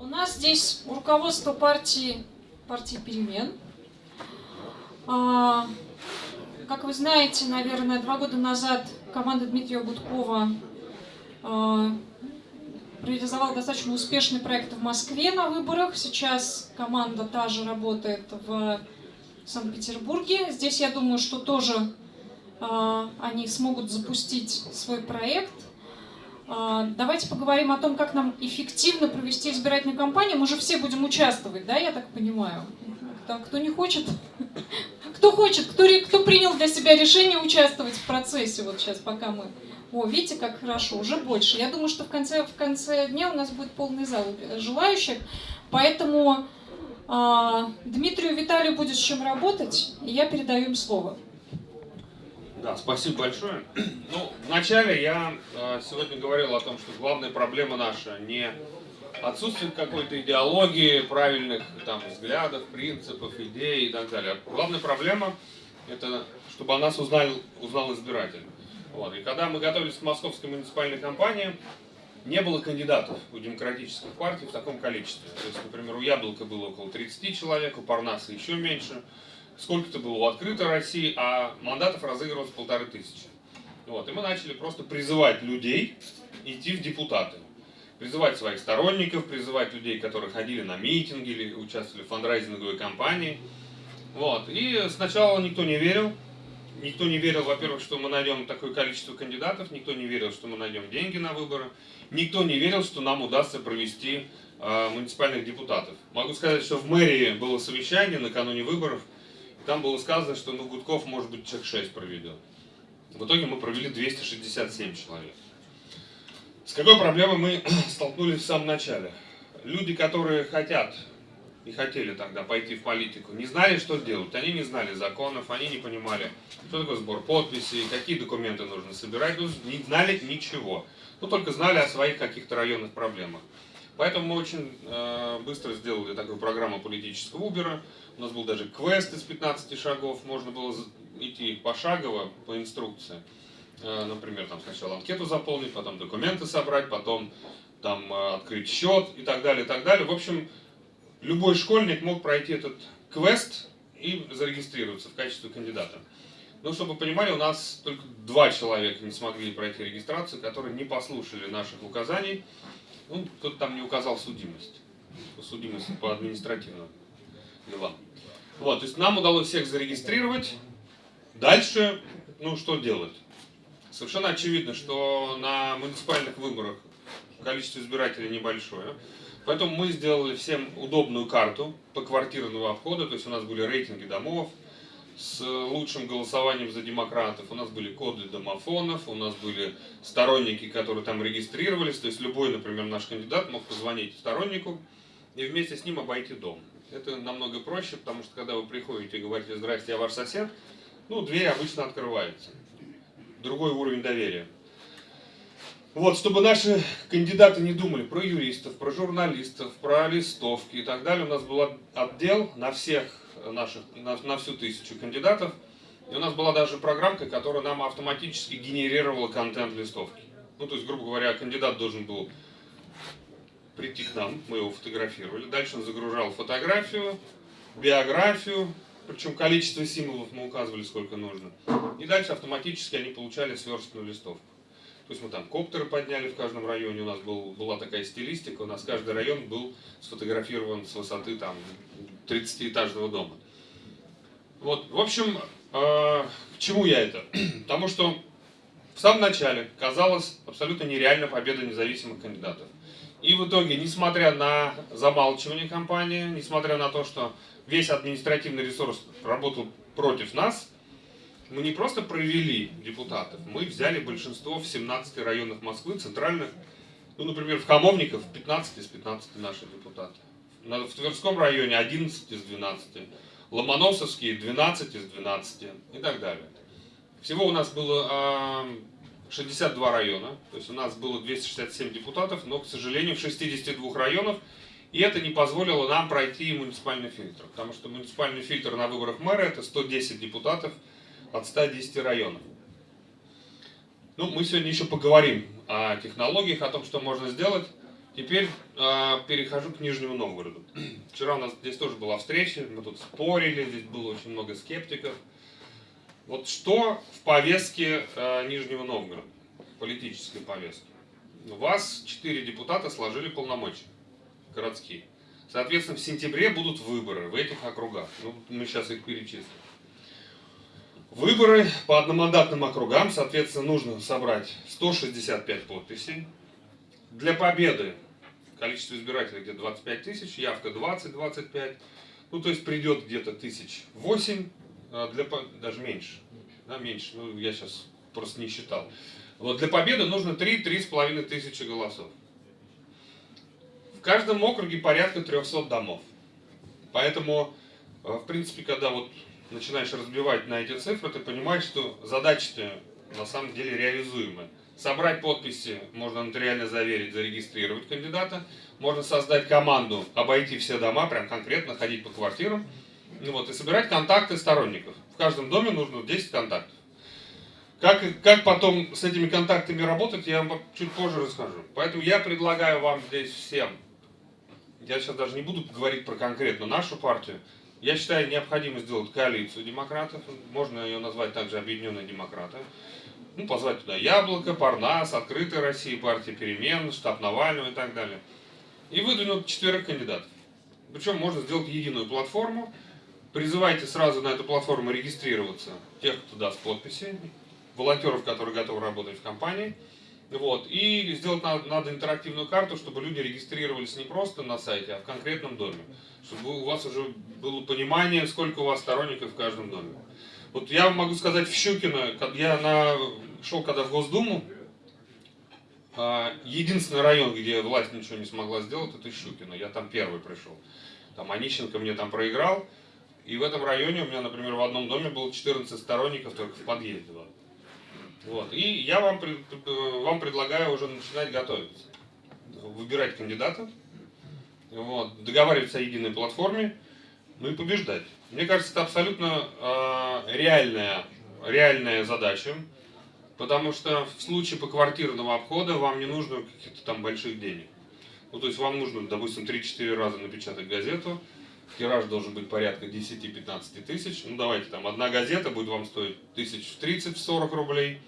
У нас здесь руководство партии, партии перемен. А, как вы знаете, наверное, два года назад команда Дмитрия Гудкова а, реализовала достаточно успешный проект в Москве на выборах. Сейчас команда та же работает в Санкт-Петербурге. Здесь, я думаю, что тоже а, они смогут запустить свой проект. А, давайте поговорим о том, как нам эффективно провести избирательную кампанию. Мы же все будем участвовать, да, я так понимаю? Кто не хочет, кто хочет, кто, кто принял для себя решение участвовать в процессе, вот сейчас, пока мы... О, видите, как хорошо, уже больше. Я думаю, что в конце, в конце дня у нас будет полный зал желающих, поэтому э, Дмитрию Виталию будет с чем работать, и я передаю им слово. Да, спасибо большое. Ну, вначале я э, сегодня говорил о том, что главная проблема наша не отсутствие какой-то идеологии, правильных там взглядов, принципов, идей и так далее. Главная проблема это чтобы о нас узнал, узнал избиратель. Вот. И когда мы готовились к московской муниципальной кампании, не было кандидатов у демократических партий в таком количестве. То есть, например, у Яблока было около 30 человек, у Парнаса еще меньше. Сколько-то было у Открытой России, а мандатов разыгрывалось полторы тысячи. Вот. И мы начали просто призывать людей идти в депутаты. Призывать своих сторонников, призывать людей, которые ходили на митинги или участвовали в фандрайзинговой кампании. Вот. И сначала никто не верил, Никто не верил, во-первых, что мы найдем такое количество кандидатов, никто не верил, что мы найдем деньги на выборы, никто не верил, что нам удастся провести э, муниципальных депутатов. Могу сказать, что в мэрии было совещание накануне выборов, там было сказано, что ну, Гудков, может быть, человек 6 проведет. В итоге мы провели 267 человек. С какой проблемой мы столкнулись в самом начале? Люди, которые хотят и хотели тогда пойти в политику, не знали, что делать. Они не знали законов, они не понимали, что такое сбор подписей, какие документы нужно собирать, ну, не знали ничего. Ну, только знали о своих каких-то районных проблемах. Поэтому мы очень э, быстро сделали такую программу политического Убера. У нас был даже квест из 15 шагов, можно было идти пошагово по инструкции. Э, например, там сначала анкету заполнить, потом документы собрать, потом там э, открыть счет и так далее, и так далее. В общем, любой школьник мог пройти этот квест и зарегистрироваться в качестве кандидата. Ну, чтобы вы понимали, у нас только два человека не смогли пройти регистрацию, которые не послушали наших указаний. Ну, кто-то там не указал судимость. Судимость по административным делам. Вот, то есть нам удалось всех зарегистрировать. Дальше, ну, что делать? Совершенно очевидно, что на муниципальных выборах количество избирателей небольшое. Поэтому мы сделали всем удобную карту по квартирного обхода, то есть у нас были рейтинги домов с лучшим голосованием за демократов, у нас были коды домофонов, у нас были сторонники, которые там регистрировались, то есть любой, например, наш кандидат мог позвонить стороннику и вместе с ним обойти дом. Это намного проще, потому что когда вы приходите и говорите «Здрасте, я ваш сосед», ну, дверь обычно открывается. Другой уровень доверия. Вот, чтобы наши кандидаты не думали про юристов, про журналистов, про листовки и так далее, у нас был отдел на всех наших, на, на всю тысячу кандидатов. И у нас была даже программка, которая нам автоматически генерировала контент листовки. Ну, то есть, грубо говоря, кандидат должен был прийти к нам, мы его фотографировали. Дальше он загружал фотографию, биографию, причем количество символов мы указывали, сколько нужно. И дальше автоматически они получали сверстную листовку. То есть мы там коптеры подняли в каждом районе, у нас был, была такая стилистика, у нас каждый район был сфотографирован с высоты там 30-этажного дома. Вот, в общем, э, к чему я это? Потому что в самом начале казалось абсолютно нереально победа независимых кандидатов. И в итоге, несмотря на замалчивание кампании, несмотря на то, что весь административный ресурс работал против нас, мы не просто провели депутатов, мы взяли большинство в 17 районах Москвы, центральных, ну, например, в Хамовников 15 из 15 наши депутаты. В Тверском районе 11 из 12, Ломоносовские 12 из 12 и так далее. Всего у нас было 62 района, то есть у нас было 267 депутатов, но, к сожалению, в 62 районах, и это не позволило нам пройти муниципальный фильтр, потому что муниципальный фильтр на выборах мэра это 110 депутатов, от 110 районов. Ну, мы сегодня еще поговорим о технологиях, о том, что можно сделать. Теперь э, перехожу к Нижнему Новгороду. Вчера у нас здесь тоже была встреча, мы тут спорили, здесь было очень много скептиков. Вот что в повестке э, Нижнего Новгорода, политической повестке? У вас четыре депутата сложили полномочия городские. Соответственно, в сентябре будут выборы в этих округах. Ну, мы сейчас их перечислим. Выборы по одномандатным округам, соответственно, нужно собрать 165 подписей. Для победы количество избирателей где-то 25 тысяч, явка 20-25. Ну, то есть придет где-то тысяч 8, а для, даже меньше, да, меньше, ну, я сейчас просто не считал. Вот для победы нужно 3-3,5 тысячи голосов. В каждом округе порядка 300 домов. Поэтому, э, в принципе, когда вот начинаешь разбивать на эти цифры, ты понимаешь, что задача-то на самом деле реализуемая. Собрать подписи, можно нотариально заверить, зарегистрировать кандидата. Можно создать команду, обойти все дома, прям конкретно ходить по квартирам. Ну вот, и собирать контакты сторонников. В каждом доме нужно 10 контактов. Как, как потом с этими контактами работать, я вам чуть позже расскажу. Поэтому я предлагаю вам здесь всем, я сейчас даже не буду говорить про конкретно нашу партию, я считаю, необходимо сделать коалицию демократов, можно ее назвать также Объединенные демократы. Ну, позвать туда Яблоко, Парнас, Открытая Россия, партия перемен, штаб Навального и так далее. И выдвинуть четверых кандидатов. Причем можно сделать единую платформу. Призывайте сразу на эту платформу регистрироваться тех, кто даст подписи, волонтеров, которые готовы работать в компании. Вот. И сделать надо, надо интерактивную карту, чтобы люди регистрировались не просто на сайте, а в конкретном доме. Чтобы у вас уже было понимание, сколько у вас сторонников в каждом доме. Вот я могу сказать, в Щукино, я на, шел когда в Госдуму, а, единственный район, где власть ничего не смогла сделать, это Щукино. Я там первый пришел. Там Онищенко мне там проиграл. И в этом районе у меня, например, в одном доме было 14 сторонников только в подъезде. Вот. И я вам, вам предлагаю уже начинать готовиться. Выбирать кандидатов, вот, договариваться о единой платформе, ну и побеждать. Мне кажется, это абсолютно э, реальная, реальная задача, потому что в случае поквартирного обхода вам не нужно каких-то там больших денег. Ну, то есть вам нужно, допустим, 3-4 раза напечатать газету, тираж должен быть порядка 10-15 тысяч. Ну, давайте там, одна газета будет вам стоить тысяч в 30-40 рублей,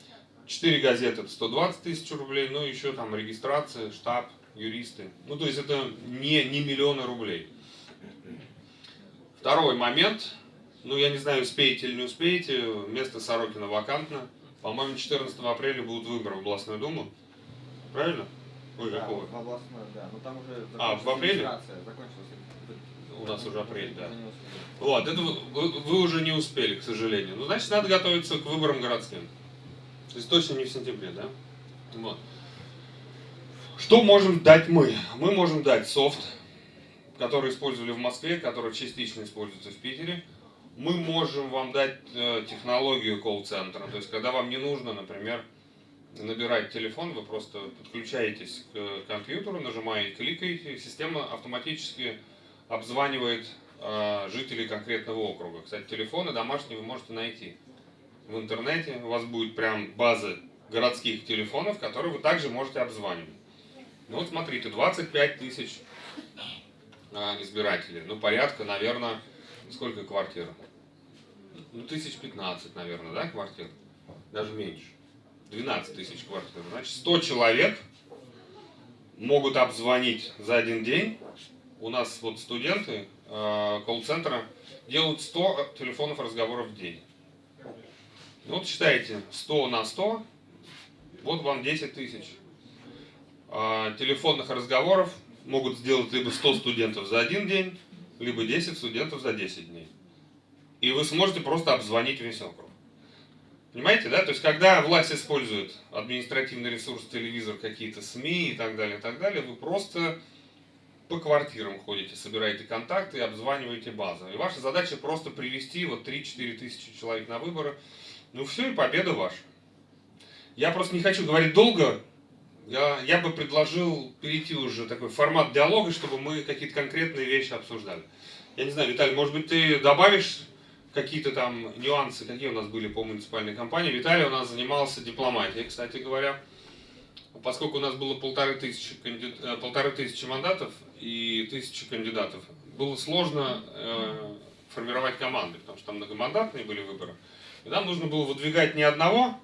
4 газеты это 120 тысяч рублей, ну, еще там регистрация, штаб, юристы. Ну, то есть это не, не миллионы рублей. Второй момент, ну я не знаю, успеете или не успеете, место Сорокина вакантно. По-моему, 14 апреля будут выборы в областную думу. Правильно? Ой, да, какого? В областную, да. Но там уже А, в апреле? Закончилась. У нас уже апрель, да. Вот, это вы, вы, уже не успели, к сожалению. Ну, значит, надо готовиться к выборам городским. То есть точно не в сентябре, да? Вот. Что можем дать мы? Мы можем дать софт, который использовали в Москве, который частично используется в Питере. Мы можем вам дать э, технологию колл-центра. То есть, когда вам не нужно, например, набирать телефон, вы просто подключаетесь к компьютеру, нажимаете, кликаете, система автоматически обзванивает э, жителей конкретного округа. Кстати, телефоны домашние вы можете найти в интернете. У вас будет прям база городских телефонов, которые вы также можете обзванивать. Ну вот смотрите, 25 тысяч а, избирателей. Ну, порядка, наверное, сколько квартир? Ну, тысяч 15, наверное, да, квартир? Даже меньше. 12 тысяч квартир. Значит, 100 человек могут обзвонить за один день. У нас вот студенты э, колл-центра делают 100 телефонов разговоров в день. Ну, вот считайте, 100 на 100, вот вам 10 тысяч. Э, телефонных разговоров могут сделать либо 100 студентов за один день, либо 10 студентов за 10 дней. И вы сможете просто обзвонить весь округ. Понимаете, да? То есть, когда власть использует административный ресурс, телевизор, какие-то СМИ и так далее, и так далее, вы просто по квартирам ходите, собираете контакты и обзваниваете базу. И ваша задача просто привести вот 3-4 тысячи человек на выборы. Ну все, и победа ваша. Я просто не хочу говорить долго, я, я бы предложил перейти уже такой формат диалога, чтобы мы какие-то конкретные вещи обсуждали. Я не знаю, Виталий, может быть, ты добавишь какие-то там нюансы, какие у нас были по муниципальной компании. Виталий у нас занимался дипломатией, кстати говоря. поскольку у нас было полторы тысячи, э, полторы тысячи мандатов и тысячи кандидатов, было сложно э, формировать команды, потому что там многомандатные были выборы. И нам нужно было выдвигать не одного,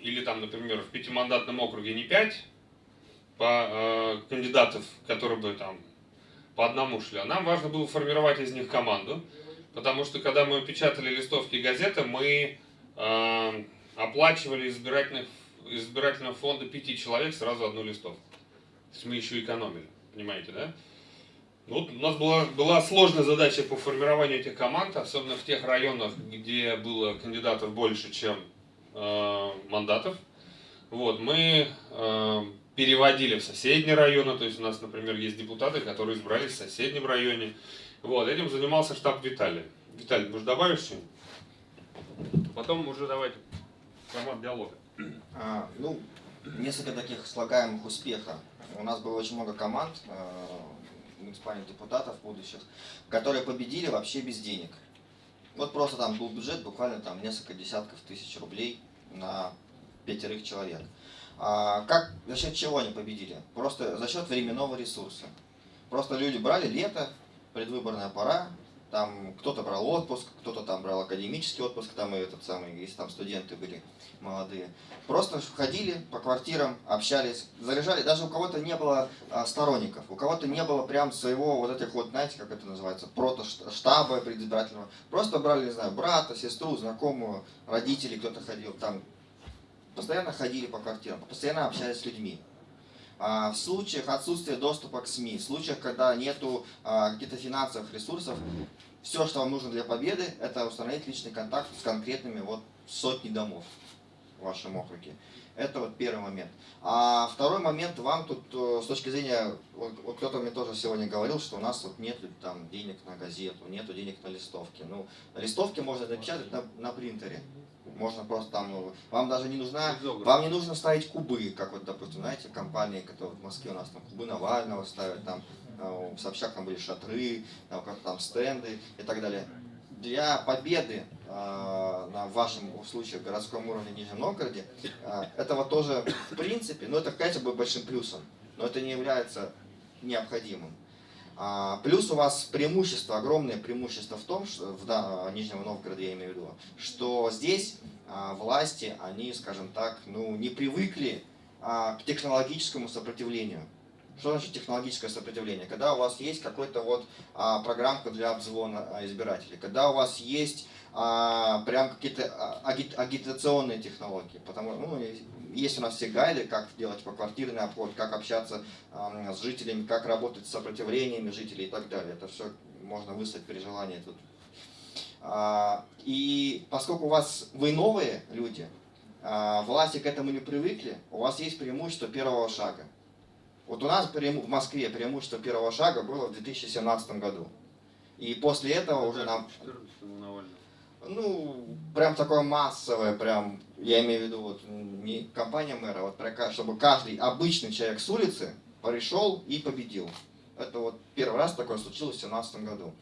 или там, например, в пятимандатном округе не пять по, э, кандидатов, которые бы там по одному шли, а нам важно было формировать из них команду, потому что когда мы печатали листовки газеты, мы э, оплачивали избирательных, избирательного фонда пяти человек сразу одну листовку. То есть мы еще экономили, понимаете, да? Ну, Вот у нас была, была сложная задача по формированию этих команд, особенно в тех районах, где было кандидатов больше, чем э, мандатов. Вот, мы э, переводили в соседние районы, то есть у нас, например, есть депутаты, которые избрались в соседнем районе. Вот, этим занимался штаб Виталия. Виталий, может добавишь что-нибудь? Потом уже давайте формат диалога. А, ну, несколько таких слагаемых успеха. У нас было очень много команд, э, муниципальных депутатов будущих, которые победили вообще без денег. Вот просто там был бюджет буквально там несколько десятков тысяч рублей на пятерых человек. А как, за счет чего они победили? Просто за счет временного ресурса. Просто люди брали лето, предвыборная пора, там кто-то брал отпуск, кто-то там брал академический отпуск, там и этот самый, если там студенты были молодые. Просто ходили по квартирам, общались, заряжали. Даже у кого-то не было а, сторонников, у кого-то не было прям своего вот этих вот, знаете, как это называется, прото-штаба предизбирательного. Просто брали, не знаю, брата, сестру, знакомую, родителей, кто-то ходил там. Постоянно ходили по квартирам, постоянно общались с людьми. А, В случаях отсутствия доступа к СМИ, в случаях, когда нету а, каких-то финансовых ресурсов, все, что вам нужно для победы, это установить личный контакт с конкретными вот сотни домов в вашем округе. Это вот первый момент. А второй момент, вам тут э, с точки зрения, вот, вот кто-то мне тоже сегодня говорил, что у нас вот нет там денег на газету, нету денег на листовки. Ну, листовки можно напечатать на, на принтере. Можно просто там, ну, вам даже не нужна, вам не нужно ставить кубы, как вот, допустим, знаете, компании, которые в Москве у нас там кубы Навального ставят, там э, в Собчак там были шатры, там, там стенды и так далее. Для победы э, на вашем случае городском уровне в Нижнем Новгороде э, этого тоже в принципе, но это конечно будет большим плюсом, но это не является необходимым. А, Плюс у вас преимущество, огромное преимущество в том, что в да, Нижнем Новгороде я имею в виду, что здесь а, власти, они, скажем так, ну, не привыкли а, к технологическому сопротивлению. Что значит технологическое сопротивление? Когда у вас есть какой-то вот а, программка для обзвона а, избирателей, когда у вас есть а, прям какие-то а, аги- агитационные технологии, потому ну, есть у нас все гайды, как делать поквартирный обход, как общаться ам, с жителями, как работать с сопротивлениями жителей и так далее. Это все можно выслать при желании тут. А, И поскольку у вас вы новые люди, а, власти к этому не привыкли, у вас есть преимущество первого шага. Вот у нас в Москве преимущество первого шага было в 2017 году. И после этого уже нам 14 Навального. ну, прям такое массовое, прям, я имею в виду, вот, не компания мэра, а вот чтобы каждый обычный человек с улицы пришел и победил. Это вот первый раз такое случилось в 2017 году.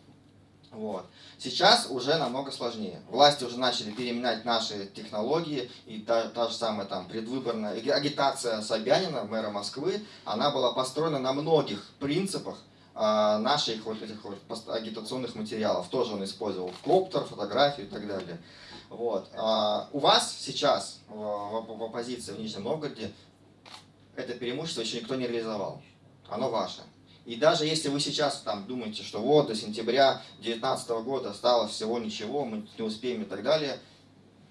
Вот. Сейчас уже намного сложнее. Власти уже начали переменять наши технологии, и та, та же самая там предвыборная аги- агитация Собянина, мэра Москвы, она была построена на многих принципах, а, наших вот этих вот агитационных материалов. Тоже он использовал коптер, фотографию и так далее. Вот. А у вас сейчас в, в- в оппозиции в Нижнем Новгороде это преимущество еще никто не реализовал. Оно ваше. И даже если вы сейчас там думаете, что вот до сентября 2019 года осталось всего ничего, мы не успеем и так далее,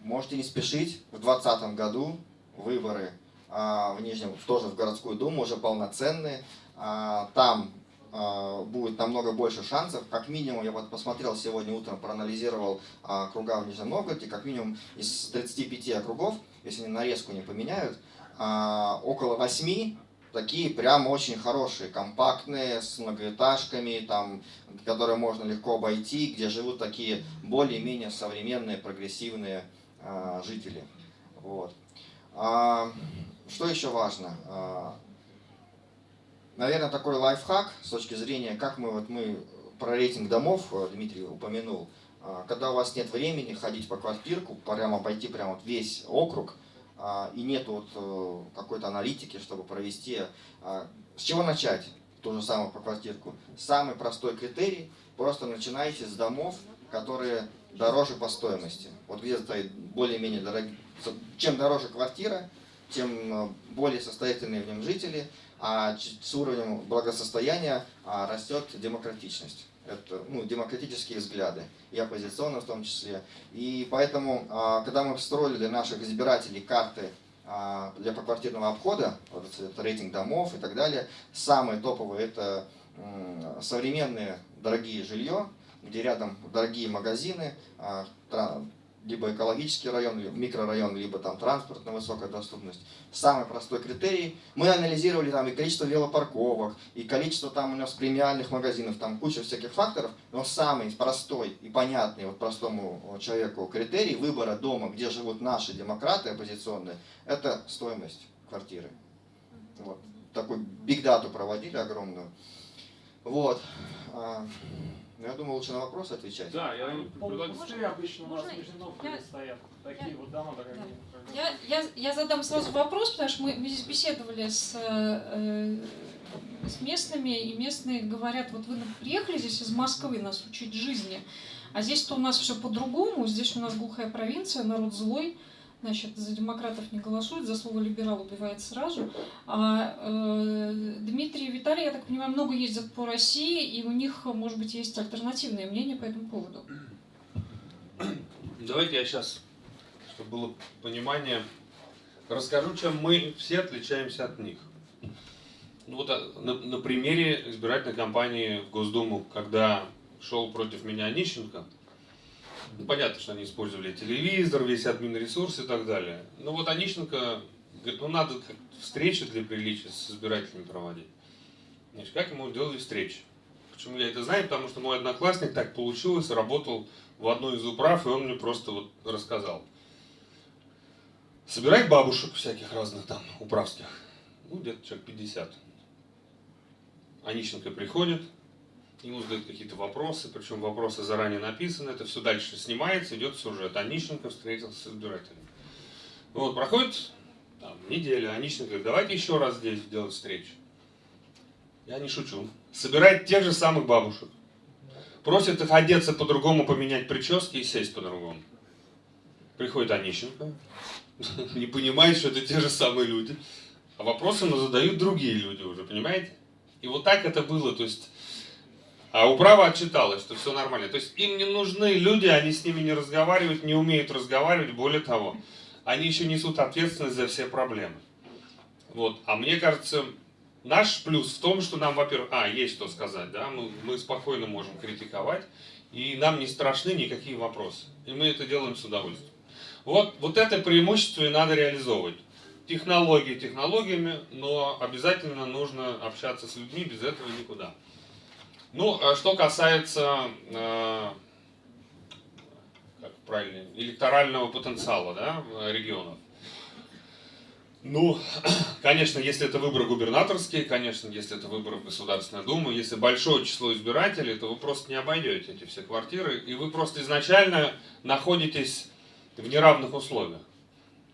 можете не спешить. В 2020 году выборы а, в Нижнем, тоже в городскую думу, уже полноценные. А, там а, будет намного больше шансов. Как минимум, я вот посмотрел сегодня утром, проанализировал а, округа в Нижнем Новгороде, как минимум из 35 округов, если они нарезку не поменяют, а, около 8 такие прям очень хорошие, компактные, с многоэтажками, там, которые можно легко обойти, где живут такие более-менее современные, прогрессивные а, жители. Вот. А, что еще важно? А, наверное, такой лайфхак с точки зрения, как мы, вот мы про рейтинг домов, э, Дмитрий упомянул, А, когда у вас нет времени ходить по квартирку, прямо пойти прямо вот весь округ, и нет вот э, какой-то аналитики, чтобы провести. а, С чего начать? То же самое по квартирку. Самый простой критерий, просто начинайте с домов, которые дороже по стоимости. Вот где стоит более-менее дорогие. Чем дороже квартира, тем э, более состоятельные в нем жители, а с уровнем благосостояния а, растет демократичность. Это ну, демократические взгляды, и оппозиционные в том числе. И поэтому, а, когда мы строили для наших избирателей карты а, для поквартирного обхода, вот это рейтинг домов и так далее, самые топовые это современные дорогие жилье, где рядом дорогие магазины, либо экологический район, либо микрорайон, либо там транспортная высокая доступность. Самый простой критерий. Мы анализировали там и количество велопарковок, и количество там у нас премиальных магазинов, там куча всяких факторов, но самый простой и понятный вот простому человеку критерий выбора дома, где живут наши демократы оппозиционные, это стоимость квартиры. Вот. Такую бигдату проводили огромную. Вот. Ну, Я думаю, лучше на вопросы отвечать. Да, я предлагаю- обычно у нас Можно? в Нижнем Я- стоят. Такие я- вот дома дорогие. Я, я, я задам сразу вопрос, потому что мы, мы здесь беседовали с, э, с местными, и местные говорят, вот вы приехали здесь из Москвы нас учить жизни, а здесь-то у нас все по-другому, здесь у нас глухая провинция, народ злой, значит, за демократов не голосует, за слово либерал убивает сразу. А э, Дмитрий и Виталий, я так понимаю, много ездят по России, и у них, может быть, есть альтернативное мнение по этому поводу. Давайте я сейчас, чтобы было понимание, расскажу, чем мы все отличаемся от них. Ну вот а, на, на примере избирательной кампании в Госдуму, когда шел против меня Онищенко, понятно, что они использовали телевизор, весь админ ресурс и так далее. Но вот Онищенко говорит, ну надо встречи для приличия с избирателями проводить. Значит, как ему делали встречи? Почему я это знаю? Потому что мой одноклассник так получилось, работал в одной из управ, и он мне просто вот рассказал. Собирать бабушек всяких разных там, управских, ну, где-то человек 50. Онищенко приходит, ему задают какие-то вопросы, причем вопросы заранее написаны, это все дальше снимается, идет сюжет. Онищенко встретился с избирателями. Вот, проходит там, неделя, Онищенко говорит, давайте еще раз здесь делать встречу. Я не шучу. Собирает тех же самых бабушек. Просит их одеться по-другому, поменять прически и сесть по-другому. Приходит Онищенко, не понимает, что это те же самые люди. А вопросы ему задают другие люди уже, понимаете? И вот так это было, то есть... А управа отчиталась, что все нормально. То есть им не нужны люди, они с ними не разговаривают, не умеют разговаривать, более того, они еще несут ответственность за все проблемы. Вот. А мне кажется, наш плюс в том, что нам, во-первых, а, есть что сказать, да, мы, мы спокойно можем критиковать, и нам не страшны никакие вопросы. И мы это делаем с удовольствием. Вот, вот это преимущество и надо реализовывать. Технологии технологиями, но обязательно нужно общаться с людьми, без этого никуда. Ну, а что касается, э, как правильно, электорального потенциала да, регионов. Ну, конечно, если это выборы губернаторские, конечно, если это выборы в Государственную Думу, если большое число избирателей, то вы просто не обойдете эти все квартиры, и вы просто изначально находитесь в неравных условиях.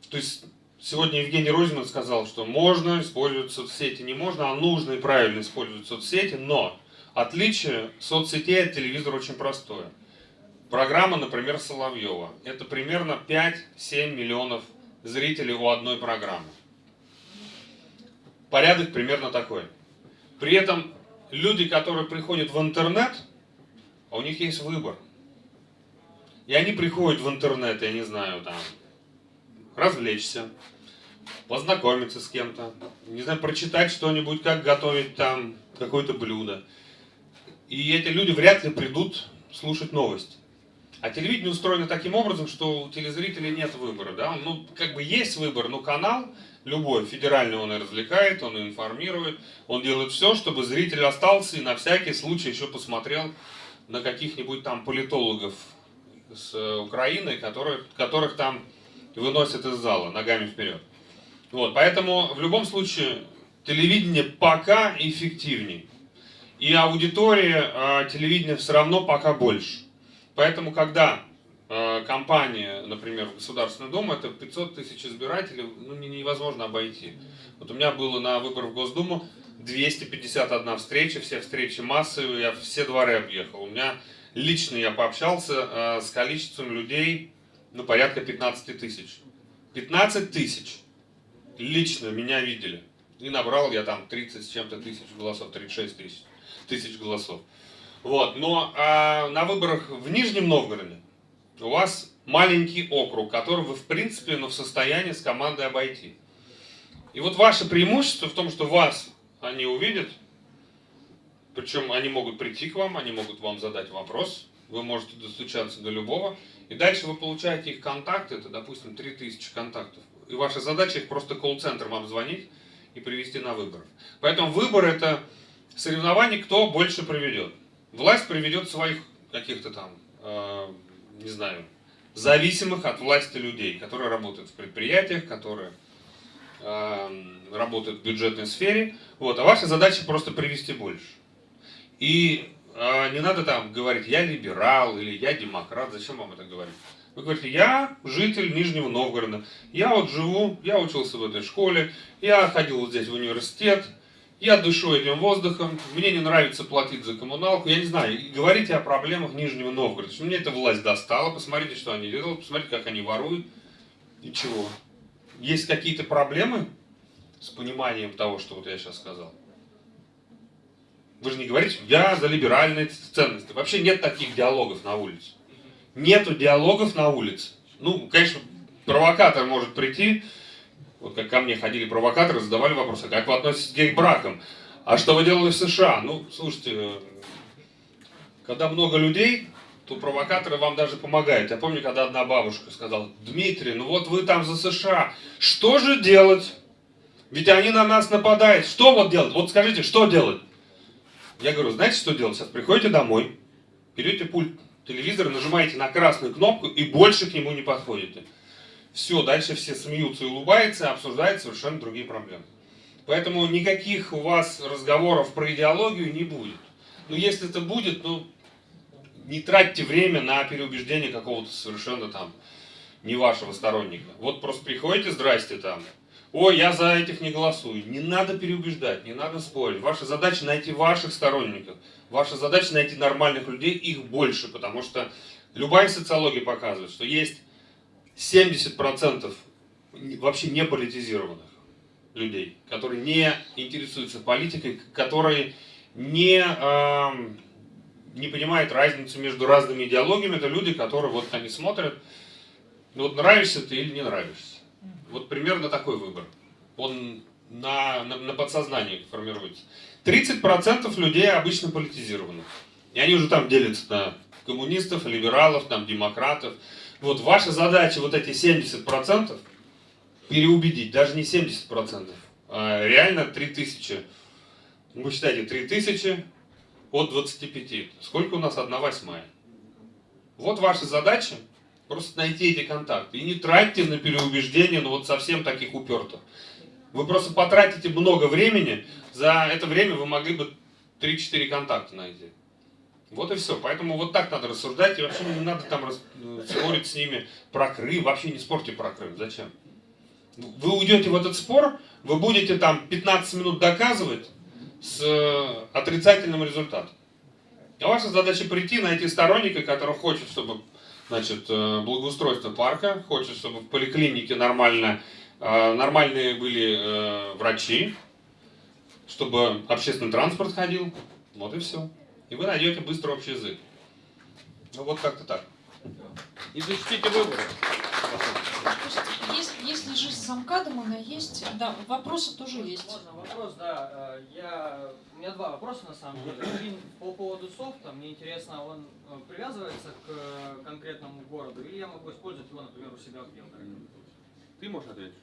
То есть сегодня Евгений Розин сказал, что можно использовать соцсети, не можно, а нужно и правильно использовать соцсети, но отличие соцсетей от телевизора очень простое. Программа, например, Соловьева. Это примерно 5-7 миллионов зрителей у одной программы. Порядок примерно такой. При этом люди, которые приходят в интернет, а у них есть выбор. И они приходят в интернет, я не знаю, там, развлечься, познакомиться с кем-то, не знаю, прочитать что-нибудь, как готовить там какое-то блюдо. И эти люди вряд ли придут слушать новости. А телевидение устроено таким образом, что у телезрителей нет выбора. Да? Ну, как бы есть выбор, но канал любой, федеральный он и развлекает, он и информирует, он делает все, чтобы зритель остался и на всякий случай еще посмотрел на каких-нибудь там политологов с э, Украины, которые, которых там выносят из зала ногами вперед. Вот, поэтому в любом случае телевидение пока эффективнее. И аудитория э, телевидения все равно пока больше. Поэтому, когда э, компания, например, в Государственную Думу, это 500 тысяч избирателей, ну, не- невозможно обойти. Вот у меня было на выборах в Госдуму 251 встреча, все встречи массовые, я все дворы объехал. У меня лично я пообщался э, с количеством людей, ну, порядка 15 тысяч. 15 тысяч лично меня видели. И набрал я там 30 с чем-то тысяч голосов, 36 тысяч, тысяч голосов. Вот, но а, на выборах в Нижнем Новгороде у вас маленький округ, который вы, в принципе, ну, в состоянии с командой обойти. И вот ваше преимущество в том, что вас они увидят, причем они могут прийти к вам, они могут вам задать вопрос, вы можете достучаться до любого, и дальше вы получаете их контакты, это, допустим, 3000 контактов. И ваша задача их просто колл-центром обзвонить и привести на выборы. Поэтому выбор это соревнование, кто больше приведет. Власть приведет своих каких-то там, э, не знаю, зависимых от власти людей, которые работают в предприятиях, которые э, работают в бюджетной сфере. Вот, а ваша задача просто привести больше. И э, не надо там говорить, я либерал или я демократ, зачем вам это говорить? Вы говорите, я житель Нижнего Новгорода, я вот живу, я учился в этой школе, я ходил вот здесь в университет, я дышу этим воздухом, мне не нравится платить за коммуналку, я не знаю, говорите о проблемах Нижнего Новгорода, мне эта власть достала, посмотрите, что они делают, посмотрите, как они воруют, и чего. Есть какие-то проблемы с пониманием того, что вот я сейчас сказал? Вы же не говорите, я за либеральные ценности. Вообще нет таких диалогов на улице. Нету диалогов на улице. Ну, конечно, провокатор может прийти, вот как ко мне ходили провокаторы, задавали вопросы, как вы относитесь к гей-бракам? А что вы делали в США? Ну, слушайте, э, когда много людей, то провокаторы вам даже помогают. Я помню, когда одна бабушка сказала, Дмитрий, ну вот вы там за США, что же делать? Ведь они на нас нападают. Что вот делать? Вот скажите, что делать? Я говорю, знаете, что делать? Сейчас приходите домой, берете пульт телевизора, нажимаете на красную кнопку и больше к нему не подходите. Все, дальше все смеются и улыбаются, обсуждают совершенно другие проблемы. Поэтому никаких у вас разговоров про идеологию не будет. Но если это будет, ну, не тратьте время на переубеждение какого-то совершенно там не вашего сторонника. Вот просто приходите, здрасте там, ой, я за этих не голосую. Не надо переубеждать, не надо спорить. Ваша задача найти ваших сторонников. Ваша задача найти нормальных людей, их больше, потому что любая социология показывает, что есть 70% вообще не политизированных людей, которые не интересуются политикой, которые не, э, не понимают разницу между разными идеологиями. Это люди, которые вот они смотрят, ну вот нравишься ты или не нравишься. Вот примерно такой выбор. Он на, на, на подсознании формируется. 30% людей обычно политизированы. И они уже там делятся на коммунистов, либералов, там, демократов. Вот ваша задача вот эти 70% переубедить, даже не 70%, а реально 3000. Ну, Вы считаете, 3000 от 25. Сколько у нас? 1 восьмая. Вот ваша задача просто найти эти контакты. И не тратьте на переубеждение, ну вот совсем таких упертых. Вы просто потратите много времени, за это время вы могли бы 3-4 контакта найти. Вот и все. Поэтому вот так надо рассуждать, и вообще не надо там рас- э, спорить с ними про Крым. Вообще не спорьте про Крым. Зачем? Вы уйдете в этот спор, вы будете там 15 минут доказывать с э, отрицательным результатом. А ваша задача прийти, найти сторонника, который хочет, чтобы значит, э, благоустройство парка, хочет, чтобы в поликлинике нормально, нормальные были врачи, чтобы общественный транспорт ходил. Вот и все. И вы найдете быстро общий язык. Ну вот как-то так. И защитите выборы. Слушайте, есть, если жизнь замкадом, она есть. Да, вопросы тоже есть. Можно вопрос, да. э, Я... У меня два вопроса на самом деле. Один по поводу софта. Мне интересно, он э, привязывается к э, конкретному городу, или я могу использовать его, например, у себя в Белгороде? Ты можешь ответить?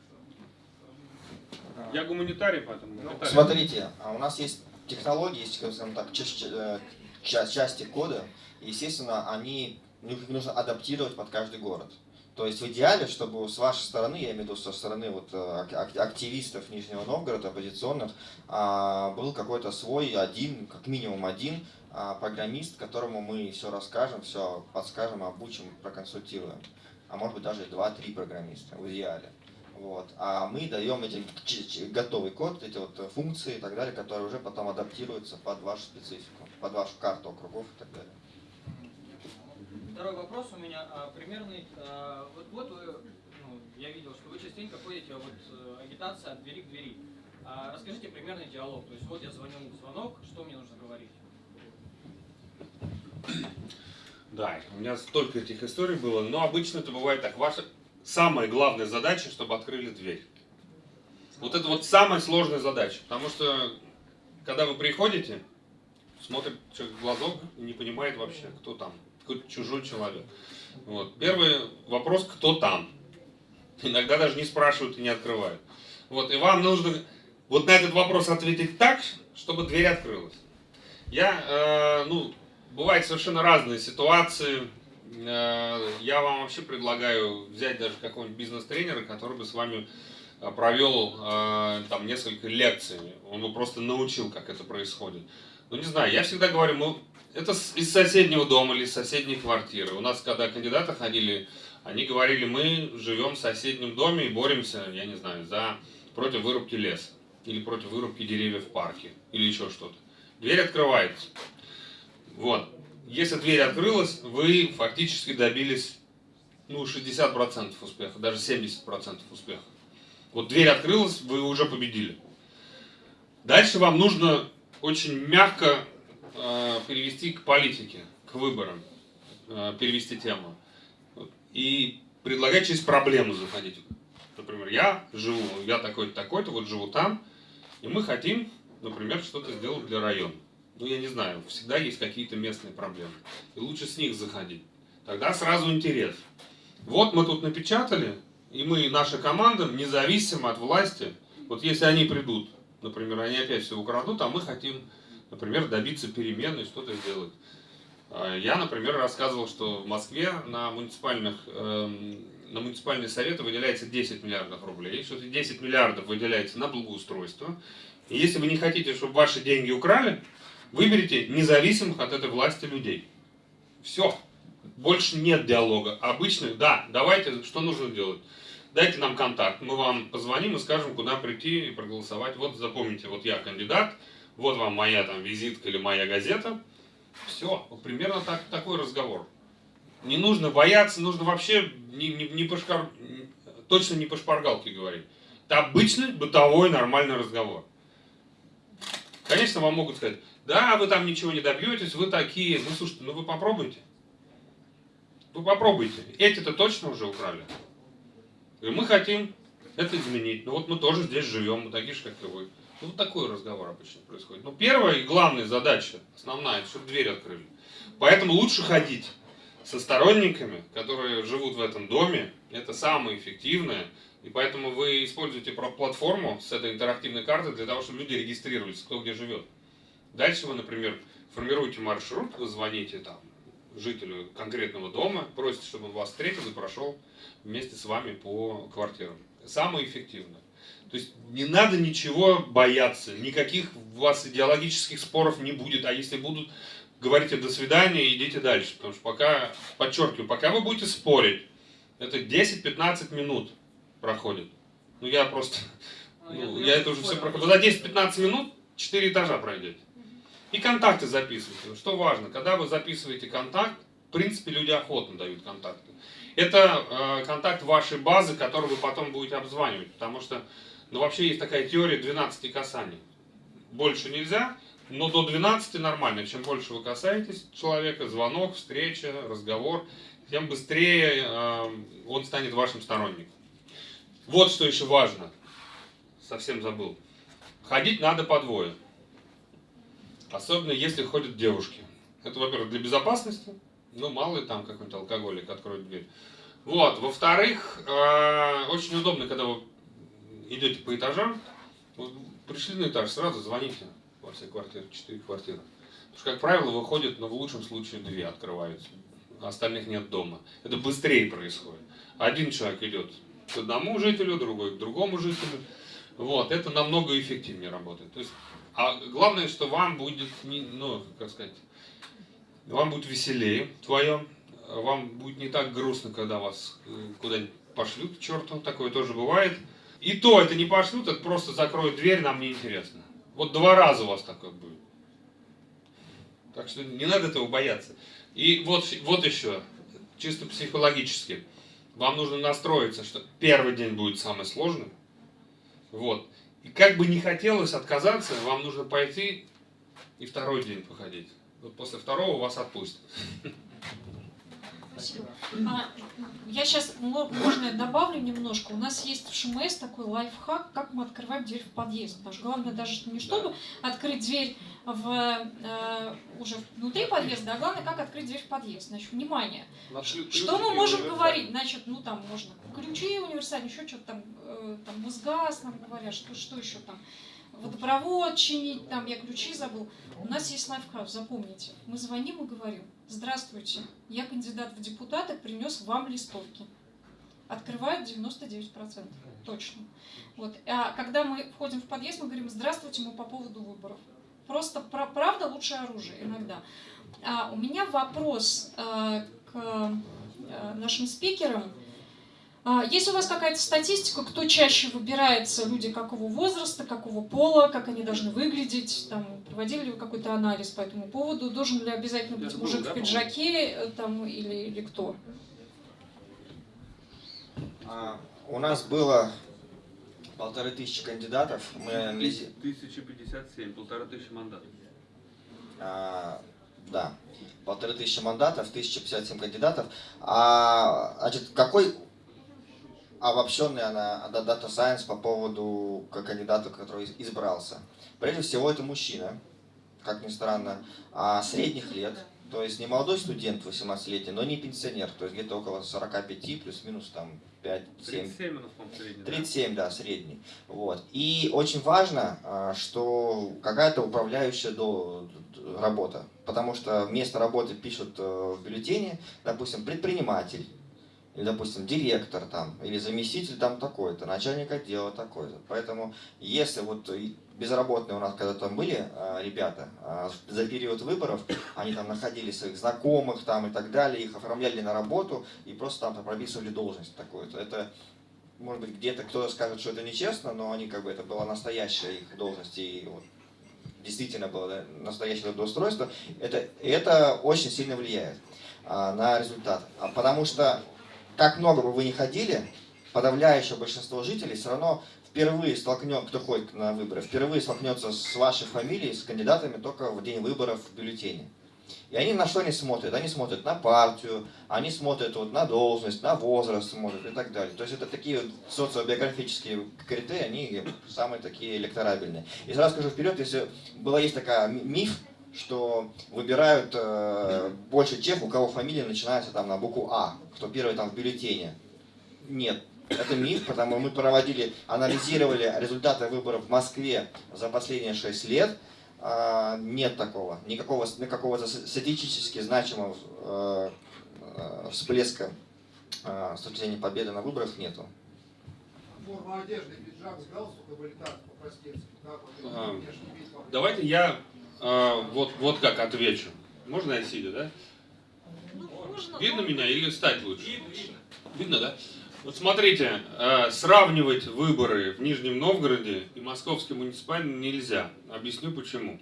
Я гуманитарий, поэтому гуманитарий. Смотрите, а у нас есть технологии, скажем так, э, ча- части кода, естественно, они, их нужно адаптировать под каждый город. То есть в идеале, чтобы с вашей стороны, я имею в виду со стороны вот э, ак- ак- активистов Нижнего Новгорода, оппозиционных, а, был какой-то свой один, как минимум один а, программист, которому мы все расскажем, все подскажем, обучим, проконсультируем. А может быть даже и два-три программиста в идеале. Вот. А мы даем эти готовый код, эти вот функции и так далее, которые уже потом адаптируются под вашу специфику, под вашу карту округов и так далее. Второй вопрос у меня а, примерный. а, вот, вот вы, ну, я видел, что вы частенько ходите вот э, агитация от двери к двери. А, расскажите примерный диалог. То есть вот я звоню в звонок, что мне нужно говорить? Да, у меня столько этих историй было, но обычно это бывает так. Ваша самая главная задача, чтобы открыли дверь. Вот это вот самая сложная задача, потому что когда вы приходите, смотрит человек в глазок и не понимает вообще, кто там, какой-то чужой человек. Вот. Первый вопрос, кто там. Иногда даже не спрашивают и не открывают. Вот, и вам нужно вот на этот вопрос ответить так, чтобы дверь открылась. Я, э, ну, бывают совершенно разные ситуации. Э, Я вам вообще предлагаю взять даже какого-нибудь бизнес-тренера, который бы с вами э, провел э, там несколько лекций. Он бы просто научил, как это происходит. Ну, не знаю, я всегда говорю, мы, это из соседнего дома или из соседней квартиры. У нас, когда кандидаты ходили, они говорили, мы живем в соседнем доме и боремся, я не знаю, за против вырубки леса или против вырубки деревьев в парке или еще что-то. Дверь открывается. Вот. Если дверь открылась, вы фактически добились ну, 60% успеха, даже 70% успеха. Вот дверь открылась, вы уже победили. Дальше вам нужно очень мягко э, перевести к политике, к выборам, э, перевести тему. И предлагать через проблему заходить. Например, я живу, я такой-то, такой-то, вот живу там, и мы хотим, например, что-то сделать для района. Ну, я не знаю, всегда есть какие-то местные проблемы. И лучше с них заходить. Тогда сразу интерес. Вот мы тут напечатали, и мы, наша команда, независимо от власти, вот если они придут, например, они опять все украдут, а мы хотим, например, добиться перемен и что-то сделать. А, Я, например, рассказывал, что в Москве на, муниципальных, эм, на муниципальные советы выделяется 10 миллиардов рублей, эти 10 миллиардов выделяется на благоустройство. И если вы не хотите, чтобы ваши деньги украли, выберите независимых от этой власти людей. Все. Больше нет диалога. Обычных, да, давайте, что нужно делать? Дайте нам контакт, мы вам позвоним и скажем, куда прийти и проголосовать. Вот запомните, вот я кандидат, вот вам моя там визитка или моя газета. Все, вот примерно так, такой разговор. Не нужно бояться, нужно вообще не, не, не по шкар- точно не по шпаргалке говорить. Это обычный бытовой нормальный разговор. Конечно, вам могут сказать, да, вы там ничего не добьетесь, вы такие. Ну, слушайте, ну вы попробуйте. Вы попробуйте. Эти-то точно уже украли. И мы хотим это изменить. Ну вот мы тоже здесь живем, мы такие же, как и вы. Ну, вот такой разговор обычно происходит. Но первая и главная задача, основная, это чтобы дверь открыли. Поэтому лучше ходить со сторонниками, которые живут в этом доме. Это самое эффективное. И поэтому вы используете платформу с этой интерактивной картой для того, чтобы люди регистрировались, кто где живет. Дальше вы, например, формируете маршрут, вы звоните там жителю конкретного дома, просите, чтобы он вас встретил и прошел вместе с вами по квартирам. Самое эффективное. То есть не надо ничего бояться, никаких у вас идеологических споров не будет, а если будут, говорите до свидания и идите дальше. Потому что пока, подчеркиваю, пока вы будете спорить, это 10-15 минут проходит. Ну я просто, ну, я это уже все проходил. За 10-15 минут 4 этажа пройдете. И контакты записывайте. Что важно, когда вы записываете контакт, в принципе, люди охотно дают контакты. Это э, контакт вашей базы, который вы потом будете обзванивать. Потому что, ну, вообще есть такая теория 12 касаний. Больше нельзя, но до 12 нормально. Чем больше вы касаетесь человека, звонок, встреча, разговор, тем быстрее э, он станет вашим сторонником. Вот что еще важно. Совсем забыл. Ходить надо по двое. Особенно если ходят девушки. Это, во-первых, для безопасности. Ну, мало ли там какой-нибудь алкоголик откроет дверь. Вот. Во-вторых, э, очень удобно, когда вы идете по этажам. Вот пришли на этаж, сразу звоните во все квартиры, четыре квартиры. Потому что, как правило, выходят, но в лучшем случае две открываются. а остальных нет дома. Это быстрее происходит. Один человек идет к одному жителю, другой к другому жителю. Вот, это намного эффективнее работает. То есть, а главное, что вам будет, не, ну, как сказать, вам будет веселее вдвоем, вам будет не так грустно, когда вас э, куда-нибудь пошлют к черту, такое тоже бывает. И то это не пошлют, это просто закроют дверь, нам не интересно. Вот два раза у вас такое будет. Так что не надо этого бояться. И вот, вот еще, чисто психологически, вам нужно настроиться, что первый день будет самый сложный. Вот. И как бы не хотелось отказаться, вам нужно пойти и второй день походить. Вот после второго вас отпустят. Спасибо. А, я сейчас, можно я добавлю немножко. У нас есть в ШМС такой лайфхак, как мы открываем дверь в подъезд. Потому что главное даже не чтобы открыть дверь в, э, уже внутри подъезда, а главное, как открыть дверь в подъезд. Значит, внимание. Что мы можем говорить? Значит, ну там можно ключи универсальные, еще что-то там, э, там Мосгаз нам говорят, что, что еще там водопровод чинить, там я ключи забыл. У нас есть лайфхак, запомните. Мы звоним и говорим, здравствуйте, я кандидат в депутаты, принес вам листовки. Открывают 99%, точно. Вот. А когда мы входим в подъезд, мы говорим, здравствуйте, мы по поводу выборов. Просто правда лучшее оружие иногда. А у меня вопрос э, к э, нашим спикерам. А, есть у вас какая-то статистика, кто чаще выбирается, люди какого возраста, какого пола, как они должны выглядеть? Там, проводили ли вы какой-то анализ по этому поводу? Должен ли обязательно быть мужик в пиджаке э, там, или, или кто? А, у нас было полторы тысячи кандидатов. Мы анализировали... 1057, полторы тысячи мандатов. А, да, полторы тысячи мандатов, 1057 кандидатов. А, значит, какой обобщенный она Data Science по поводу кандидата, который избрался. Прежде всего, это мужчина, как ни странно, а средних лет, то есть не молодой студент 18-летний, но не пенсионер, то есть где-то около 45, плюс-минус там 5-7. 37 у нас, средний. 37, да, средний. Вот. И очень важно, а, что какая-то управляющая до, работа, потому что место работы пишут э, в бюллетене, допустим, предприниматель, или, допустим, директор там, или заместитель там такой-то, начальник отдела такой-то. Поэтому, если вот безработные у нас когда там были а, ребята, а, за период выборов, они там находили своих знакомых там и так далее, их оформляли на работу и просто там прописывали должность такую-то. Это, может быть, где-то кто-то скажет, что это нечестно, но они как бы, это была настоящая их должность, и вот, действительно было да, настоящее трудоустройство. Это, это очень сильно влияет а, на результат. А, потому что как много бы вы ни ходили, подавляющее большинство жителей все равно впервые столкнет, кто ходит на выборы, впервые столкнется с вашей фамилией, с кандидатами только в день выборов в бюллетене. И они на что они смотрят? Они смотрят на партию, они смотрят вот на должность, на возраст смотрят и так далее. То есть это такие вот социобиографические критерии, они самые такие электорабельные. И сразу скажу вперед, если была есть такая миф, что выбирают э, больше тех, у кого фамилия начинается там на букву А, кто первый там в бюллетене. Нет, это миф, потому что мы проводили, анализировали результаты выборов в Москве за последние 6 лет. Э, нет такого, никакого, никакого статистически значимого э, э, всплеска э, с точки зрения победы на выборах нету. Форма одежды, пиджак с так, по-простецки? Давайте я а, вот, вот как отвечу. Можно я сидя, да? Ну, можно, видно но... меня или встать лучше? Видно, видно. Да? Вот смотрите, э, сравнивать выборы в Нижнем Новгороде и Московский муниципальный нельзя. Объясню почему.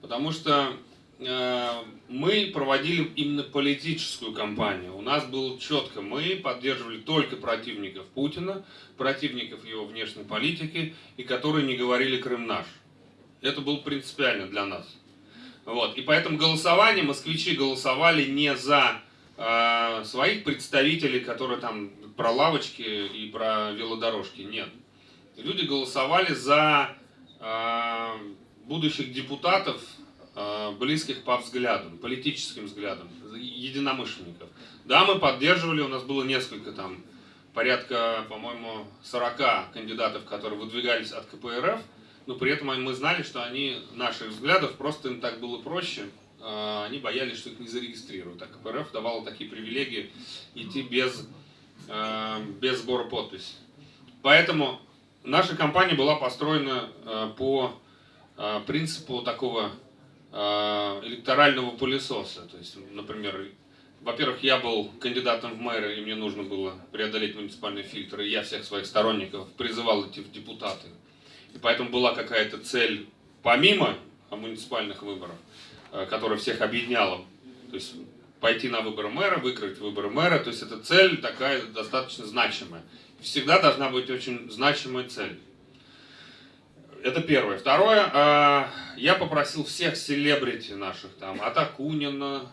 Потому что э, мы проводили именно политическую кампанию. У нас было четко, мы поддерживали только противников Путина, противников его внешней политики, и которые не говорили «Крым наш». Это было принципиально для нас. Вот. И поэтому голосование, москвичи голосовали не за э, своих представителей, которые там про лавочки и про велодорожки, нет. Люди голосовали за э, будущих депутатов, э, близких по взглядам, политическим взглядам, единомышленников. Да, мы поддерживали, у нас было несколько там, порядка, по-моему, 40 кандидатов, которые выдвигались от КПРФ, но при этом мы знали, что они наших взглядов, просто им так было проще, э, они боялись, что их не зарегистрируют. А КПРФ давала такие привилегии идти без, э, без сбора подписей. Поэтому наша компания была построена э, по принципу такого электорального пылесоса. То есть, например, во-первых, я был кандидатом в мэры, и мне нужно было преодолеть муниципальные фильтры, и я всех своих сторонников призывал идти в депутаты. И поэтому была какая-то цель, помимо муниципальных выборов, э, которая всех объединяла. То есть пойти на выборы мэра, выиграть выборы мэра. То есть эта цель такая достаточно значимая. Всегда должна быть очень значимая цель. Это первое. Второе, э, я попросил всех селебрити наших, там, от Акунина,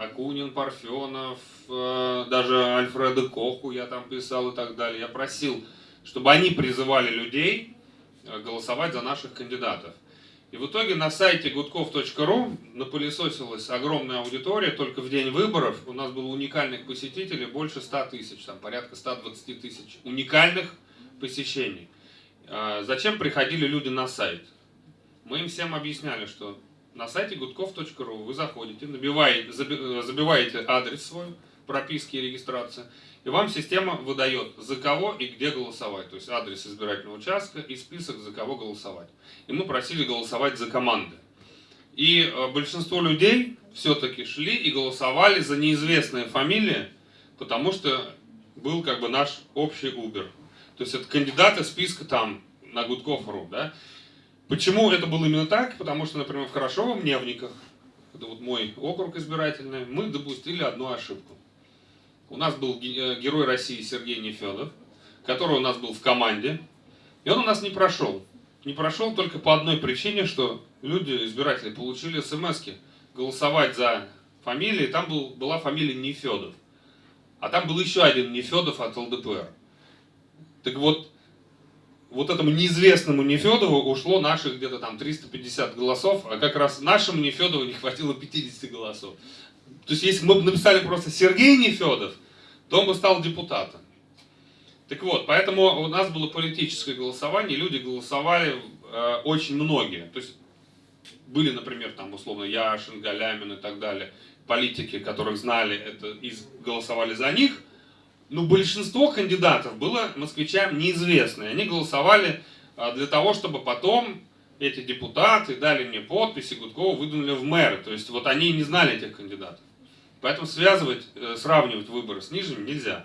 Акунин, Парфенов, даже Альфреда Коху я там писал и так далее. Я просил, чтобы они призывали людей голосовать за наших кандидатов. И в итоге на сайте gudkov.ru напылесосилась огромная аудитория, только в день выборов у нас было уникальных посетителей больше 100 тысяч, там порядка 120 тысяч уникальных посещений. А, Зачем приходили люди на сайт? Мы им всем объясняли, что на сайте gudkov.ru вы заходите, набиваете, заби- э, забиваете адрес свой, прописки и регистрация, и вам система выдает, за кого и где голосовать. То есть адрес избирательного участка и список, за кого голосовать. И мы просили голосовать за команды. И э, большинство людей все-таки шли и голосовали за неизвестные фамилии, потому что был как бы наш общий Uber. То есть это кандидаты списка там на Гудков.ру, да? Почему это было именно так? Потому что, например, в Хорошовом Невниках, это вот мой округ избирательный, мы допустили одну ошибку. У нас был э, герой России Сергей Нефедов, который у нас был в команде, и он у нас не прошел. Не прошел только по одной причине, что люди, избиратели, получили смс голосовать за фамилии, там был, была фамилия Нефедов. А там был еще один Нефедов от ЛДПР. Так вот, вот этому неизвестному Нефедову ушло наших где-то там 350 голосов, а как раз нашему Нефедову не хватило 50 голосов. То есть, если бы мы написали просто Сергей Нефедов, то он бы стал депутатом. Так вот, поэтому у нас было политическое голосование, люди голосовали э, очень многие. То есть, были, например, там, условно, Яшин, Галямин и так далее, политики, которых знали это и голосовали за них, но большинство кандидатов было москвичам неизвестно. Они голосовали а, для того, чтобы потом эти депутаты дали мне подписи, Гудкова выдвинули в мэры. То есть вот они не знали этих кандидатов. Поэтому связывать, э, сравнивать выборы с нижними нельзя.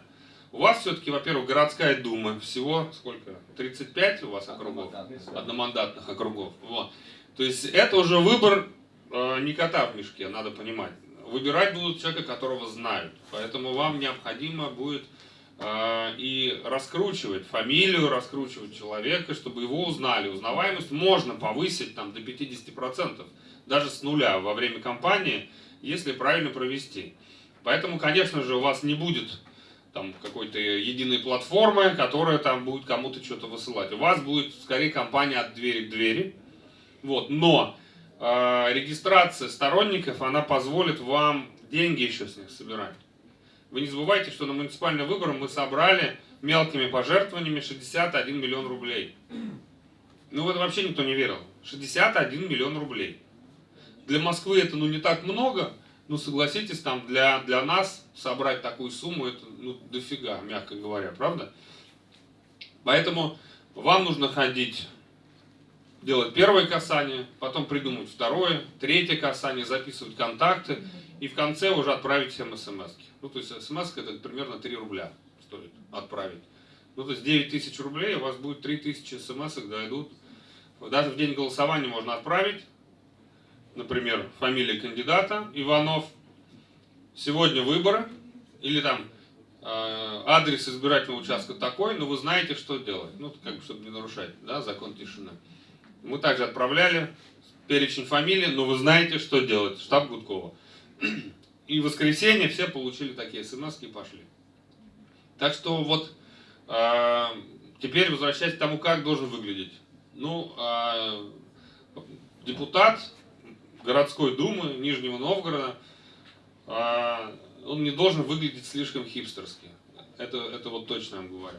У вас все-таки, во-первых, городская дума. Всего сколько? 35 у вас округов? Одномандатных округов. Вот. То есть это уже выбор э, не кота в мешке, надо понимать. Выбирать будут человека, которого знают. Поэтому вам необходимо будет э, и раскручивать фамилию, раскручивать человека, чтобы его узнали. Узнаваемость можно повысить там, до 50%, даже с нуля во время кампании, если правильно провести. Поэтому, конечно же, у вас не будет там какой-то единой платформы, которая там будет кому-то что-то высылать. У вас будет скорее компания от двери к двери. Вот, но э, регистрация сторонников, она позволит вам деньги еще с них собирать. Вы не забывайте, что на муниципальные выборы мы собрали мелкими пожертвованиями 61 миллион рублей. Ну, в это вообще никто не верил. 61 миллион рублей. Для Москвы это, ну, не так много, но согласитесь, там, для, для нас собрать такую сумму, это, ну, дофига, мягко говоря, правда? Поэтому вам нужно ходить делать первое касание, потом придумать второе, третье касание, записывать контакты и в конце уже отправить всем смс. Ну, то есть смс это примерно 3 рубля стоит отправить. Ну, то есть 9 тысяч рублей, у вас будет 3 тысячи смс дойдут. Даже в день голосования можно отправить, например, фамилия кандидата Иванов, сегодня выборы, или там э, адрес избирательного участка такой, но вы знаете, что делать. Ну, как бы, чтобы не нарушать да, закон тишины. Мы также отправляли перечень фамилий, но вы знаете, что делать. Штаб Гудкова. И в воскресенье все получили такие смс и пошли. Так что вот э, теперь возвращаясь к тому, как должен выглядеть. Ну, э, депутат городской думы Нижнего Новгорода, э, он не должен выглядеть слишком хипстерски. Это, это вот точно я вам говорю.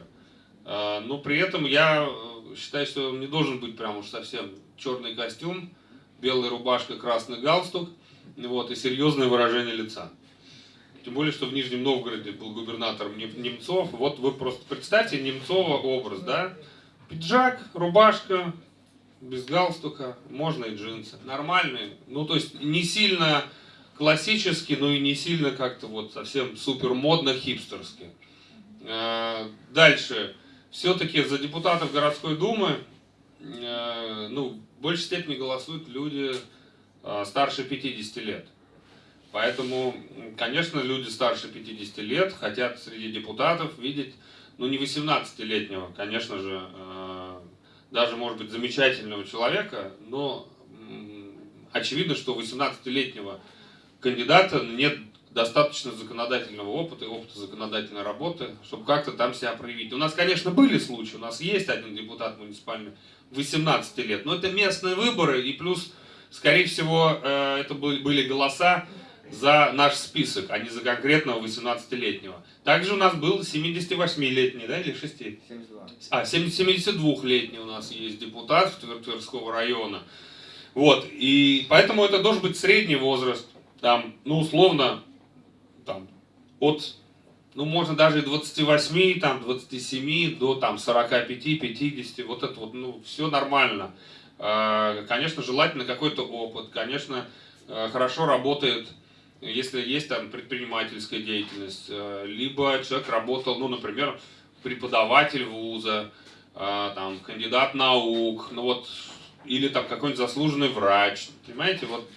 А, Но при этом я э, считаю, что он не должен быть прям уж совсем черный костюм, белая рубашка, красный галстук. вот, и серьезное выражение лица. Тем более, что в Нижнем Новгороде был губернатором Нем- Немцов. Вот вы просто представьте Немцова образ, да? Пиджак, рубашка, без галстука, можно и джинсы. Нормальные. Ну, то есть не сильно классический, но и не сильно как-то вот совсем супер модно хипстерски. Э, Дальше. Все-таки за депутатов городской думы э, ну, в большей степени голосуют люди э, старше 50 лет. Поэтому, конечно, люди старше 50 лет хотят среди депутатов видеть, ну, не 18-летнего, конечно же, даже, может быть, замечательного человека, но очевидно, что у 18-летнего кандидата нет достаточно законодательного опыта и опыта законодательной работы, чтобы как-то там себя проявить. У нас, конечно, были случаи, у нас есть один депутат муниципальный 18 лет, но это местные выборы, и плюс, скорее всего, э, это были голоса за наш список, а не за конкретного 18-летнего. Также у нас был 78-летний, да, или 6? 72. А, 72-летний у нас есть депутат Тверского района. Вот, и поэтому это должен быть средний возраст, там, ну, условно, там, от, ну, можно даже и 28, там, 27 до, там, 45, 50, вот это вот, ну, все нормально. Э, Конечно, желательно какой-то опыт, конечно, э, хорошо работает, если есть там предпринимательская деятельность, э, либо человек работал, ну, например, преподаватель вуза, а, там, кандидат наук, ну вот, или там какой-нибудь заслуженный врач, понимаете, вот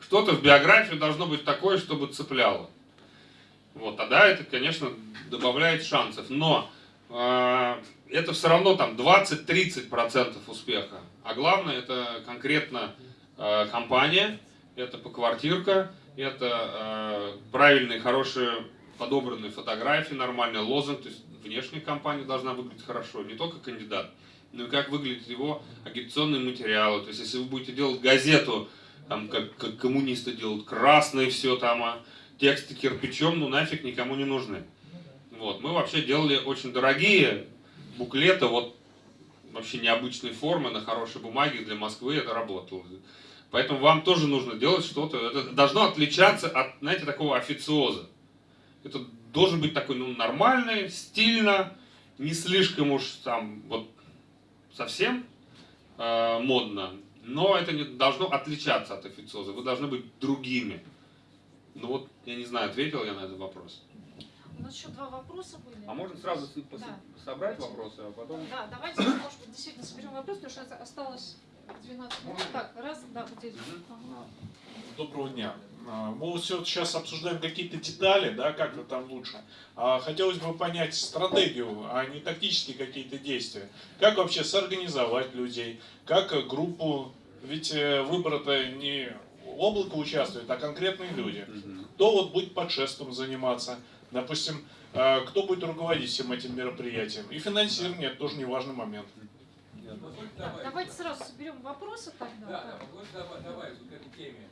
что-то в биографии должно быть такое, чтобы цепляло. Вот, тогда это, конечно, добавляет шансов, но э, это все равно там 20-30% успеха, а главное это конкретно э, компания, это поквартирка, это э, правильные, хорошие, подобранные фотографии, нормальный лозунг, то есть внешняя компания должна выглядеть хорошо, не только кандидат, но и как выглядят его агитационные материалы. То есть если вы будете делать газету, там, как, как коммунисты делают, красное все там, а тексты кирпичом, ну нафиг никому не нужны. Вот. Мы вообще делали очень дорогие буклеты, вот вообще необычной формы, на хорошей бумаге для Москвы это работало. Поэтому вам тоже нужно делать что-то, это должно отличаться от, знаете, такого официоза. Это должен быть такой, ну, нормальный, стильно, не слишком уж там, вот, совсем э, модно, но это не должно отличаться от официоза, вы должны быть другими. Ну вот, я не знаю, ответил я на этот вопрос. У нас еще два вопроса были. А можно сразу Да. собрать вопросы, а потом... Да, давайте, может быть, действительно соберем вопрос, потому что осталось 12 минут. Так, раз, да, вот здесь. Ага. Доброго дня. А, Мы вот все сейчас обсуждаем какие-то детали, да, как это там лучше. А Хотелось бы понять стратегию, а не тактические какие-то действия. Как вообще сорганизовать людей, как э, группу, ведь э, выбор-то не облако участвует, а конкретные люди. Кто вот будет подшеством заниматься, допустим, э, кто будет руководить всем этим мероприятием. И финансирование это тоже не важный момент. Давайте сразу соберем вопросы тогда. Да, да, вот добав- добавить вот к этой теме.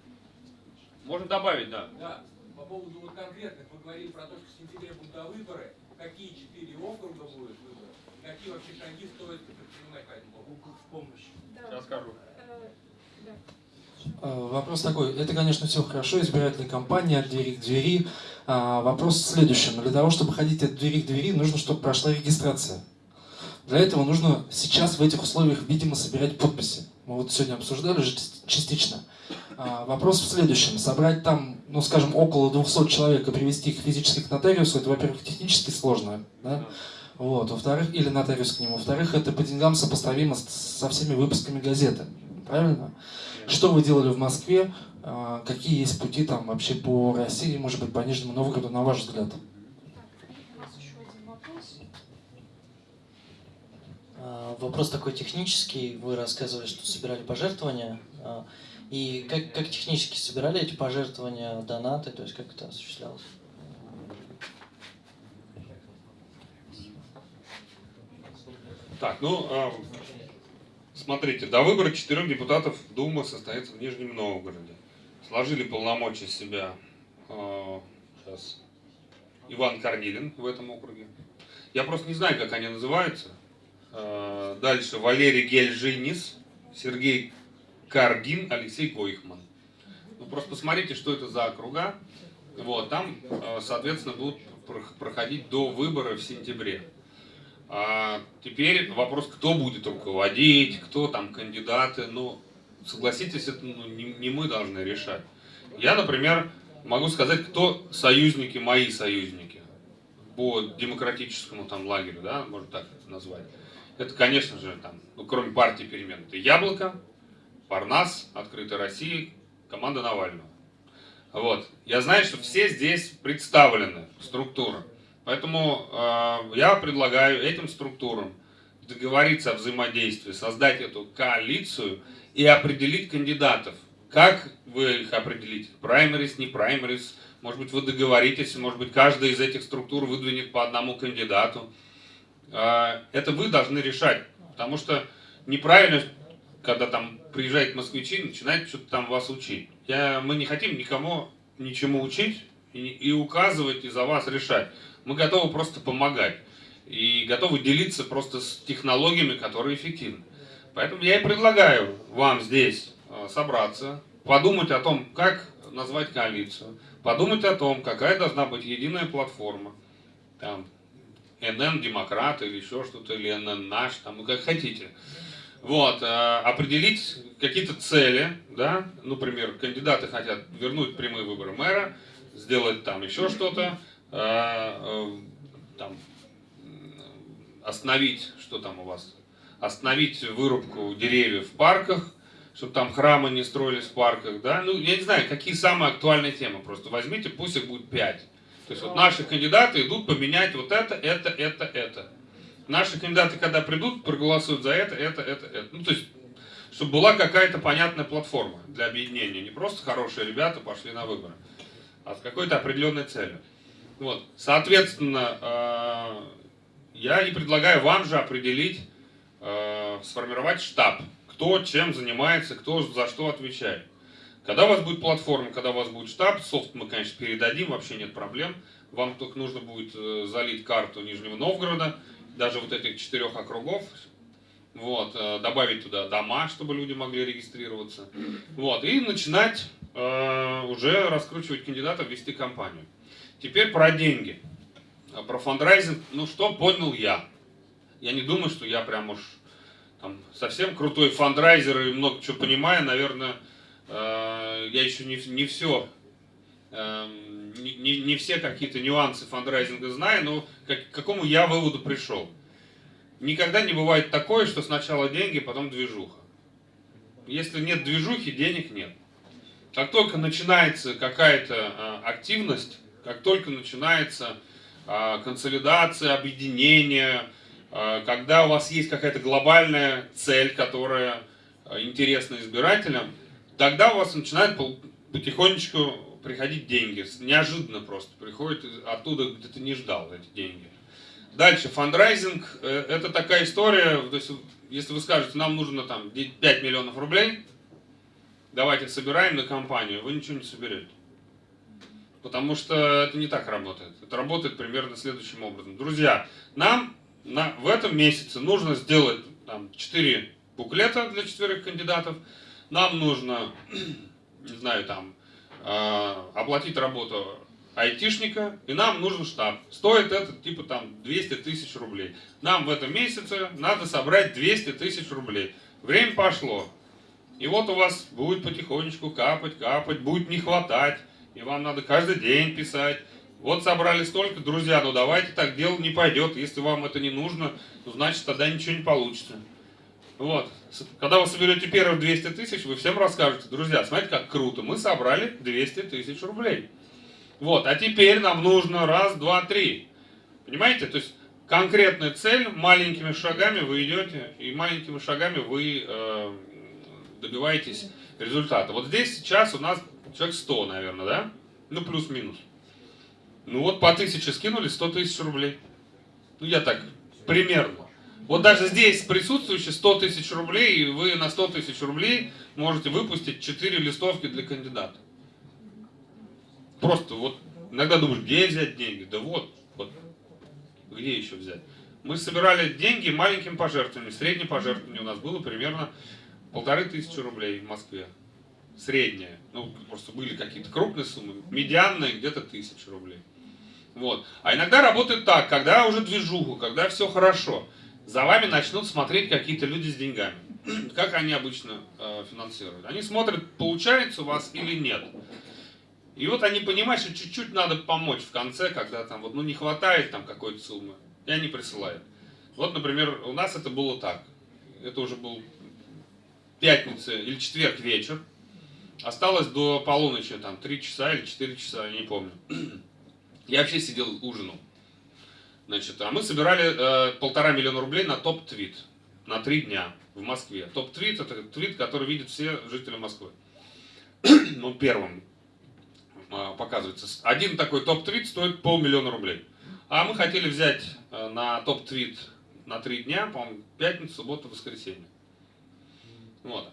Можно добавить, да. Да, по поводу вот конкретных, мы говорили про то, что в сентябре будут а, выборы, какие четыре округа будут выборы, какие вообще шаги стоит предпринимать по этому поводу. В помощь. Да. Сейчас скажу. Э, да. Э, Вопрос такой, это, конечно, все хорошо, избирательная кампания от двери к двери. А, вопрос в следующем. Для того, чтобы ходить от двери к двери, нужно, чтобы прошла регистрация. Для этого нужно сейчас в этих условиях, видимо, собирать подписи. Мы вот сегодня обсуждали уже част- частично. А, вопрос в следующем. Собрать там, ну, скажем, около 200 человек и привести их физически к нотариусу, это, во-первых, технически сложно, да? Вот, во-вторых, или нотариус к нему. Во-вторых, это по деньгам сопоставимо со всеми выпусками газеты. Правильно? Что вы делали в Москве? А, Какие есть пути там вообще по России, может быть, по Нижнему Новгороду, на ваш взгляд? Так, у нас еще один вопрос. А, Вопрос такой технический. Вы рассказывали, что собирали пожертвования. А, И как, как технически собирали эти пожертвования, донаты, то есть как это осуществлялось? Так, ну, а, смотрите, до выбора четырех депутатов Дума состоится в Нижнем Новгороде. Сложили полномочия себя а, сейчас Иван Корнилин в этом округе. Я просто не знаю, как они называются. А, Дальше Валерий Гельжинис, Сергей Каргин, Алексей Койхман. Ну, просто посмотрите, что это за округа. Вот, там, э, соответственно, будут про- проходить до выбора в сентябре. А теперь вопрос, кто будет руководить, кто там кандидаты. Ну, согласитесь, это ну, не, не мы должны решать. Я, например, могу сказать, кто союзники, мои союзники по демократическому там лагерю, да, можно так это назвать. Это, конечно же, там, ну, кроме партии перемен, это Яблоко, Парнас, Открытая Россия, команда Навального. Вот. Я знаю, что все здесь представлены, структуры. Поэтому э, я предлагаю этим структурам договориться о взаимодействии, создать эту коалицию и определить кандидатов. Как вы их определите? Праймерис, не праймерис? Может быть, вы договоритесь, может быть, каждая из этих структур выдвинет по одному кандидату. Э, Это вы должны решать, потому что неправильно, когда там приезжают москвичи, начинают что-то там вас учить. Я, мы не хотим никому ничему учить и, и указывать, и за вас решать. Мы готовы просто помогать. И готовы делиться просто с технологиями, которые эффективны. Поэтому я и предлагаю вам здесь э, собраться, подумать о том, как назвать коалицию, подумать о том, какая должна быть единая платформа, там, НН Демократ или еще что-то, или НН Наш, там, ну, как хотите. Вот, э, определить какие-то цели, да, например, кандидаты хотят вернуть прямые выборы мэра, сделать там еще что-то, э, э, там, остановить, что там у вас, остановить вырубку деревьев в парках, чтобы там храмы не строились в парках, да, ну, я не знаю, какие самые актуальные темы, просто возьмите, пусть их будет пять. То есть вот наши кандидаты идут поменять вот это, это, это, это. Наши кандидаты, когда придут, проголосуют за это, это, это, это. Ну, то есть, чтобы была какая-то понятная платформа для объединения. Не просто хорошие ребята пошли на выборы, а с какой-то определенной целью. Вот. Соответственно, э, я и предлагаю вам же определить, э, сформировать штаб. Кто чем занимается, кто за что отвечает. Когда у вас будет платформа, когда у вас будет штаб, софт мы, конечно, передадим, вообще нет проблем. Вам только нужно будет э, залить карту Нижнего Новгорода, даже вот этих четырех округов, вот, э, добавить туда дома, чтобы люди могли регистрироваться, вот, и начинать э, уже раскручивать кандидатов, вести кампанию. Теперь про деньги, А про фандрайзинг, ну что понял я? Я не думаю, что я прям уж там, совсем крутой фандрайзер и много чего понимаю, наверное, я еще не, не все эм, не, не- все какие-то нюансы фандрайзинга знаю, но к какому я выводу пришел. Никогда не бывает такое, что сначала деньги, потом движуха. Если нет движухи, денег нет. Как только начинается какая-то э, активность, как только начинается э, консолидация, объединение, э, когда у вас есть какая-то глобальная цель, которая э, интересна избирателям, тогда у вас начинает пол- потихонечку приходить деньги. Неожиданно просто приходят оттуда, где ты не ждал эти деньги. Дальше, фандрайзинг, э, это такая история, то есть, если вы скажете, нам нужно там де- 5 миллионов рублей, давайте собираем на компанию, вы ничего не соберете. Потому что это не так работает. Это работает примерно следующим образом. Друзья, нам на, в этом месяце нужно сделать там, 4 буклета для четверых кандидатов. Нам нужно, не знаю, там, э, оплатить работу айтишника, и нам нужен штаб. Стоит это типа там 200 тысяч рублей. Нам в этом месяце надо собрать 200 тысяч рублей. Время пошло. И вот у вас будет потихонечку капать, капать, будет не хватать. И вам надо каждый день писать. Вот собрали столько, друзья, ну давайте так дело не пойдет. Если вам это не нужно, ну значит тогда ничего не получится. Вот. Когда вы соберете первые 200 тысяч, вы всем расскажете, друзья, смотрите, как круто, мы собрали 200 тысяч рублей. Вот, а теперь нам нужно раз, два, три. Понимаете? То есть конкретная цель, маленькими шагами вы идете, и маленькими шагами вы э, добиваетесь результата. Вот здесь сейчас у нас человек 100, наверное, да? Ну, плюс-минус. Ну вот по тысяче скинули, 100 тысяч рублей. Ну, я так, примерно. Вот даже здесь присутствующие 100 тысяч рублей, и вы на 100 тысяч рублей можете выпустить 4 листовки для кандидата. Просто вот иногда думаешь, где взять деньги? Да вот, вот, где еще взять? Мы собирали деньги маленьким пожертвованием. Среднее пожертвование у нас было примерно полторы тысячи рублей в Москве. средняя. Ну, просто были какие-то крупные суммы, медианные где-то тысяча рублей. Вот. А иногда работает так, когда уже движуху, когда все хорошо, за вами начнут смотреть какие-то люди с деньгами. Как они обычно э, финансируют? Они смотрят, получается у вас или нет. И вот они понимают, что чуть-чуть надо помочь в конце, когда там вот, ну, не хватает там какой-то суммы, и они присылают. Вот, например, у нас это было так. Это уже был пятница или четверг вечер. Осталось до полуночи, там, 3 часа или 4 часа, я не помню. Я вообще сидел, ужинал. Значит, а мы собирали э, полтора миллиона рублей на топ-твит на три дня в Москве. Топ-твит это твит, который видят все жители Москвы. ну, первым э, показывается. Один такой топ-твит стоит полмиллиона рублей. А мы хотели взять э, на топ-твит на три дня, по-моему, пятницу, субботу, воскресенье. Вот.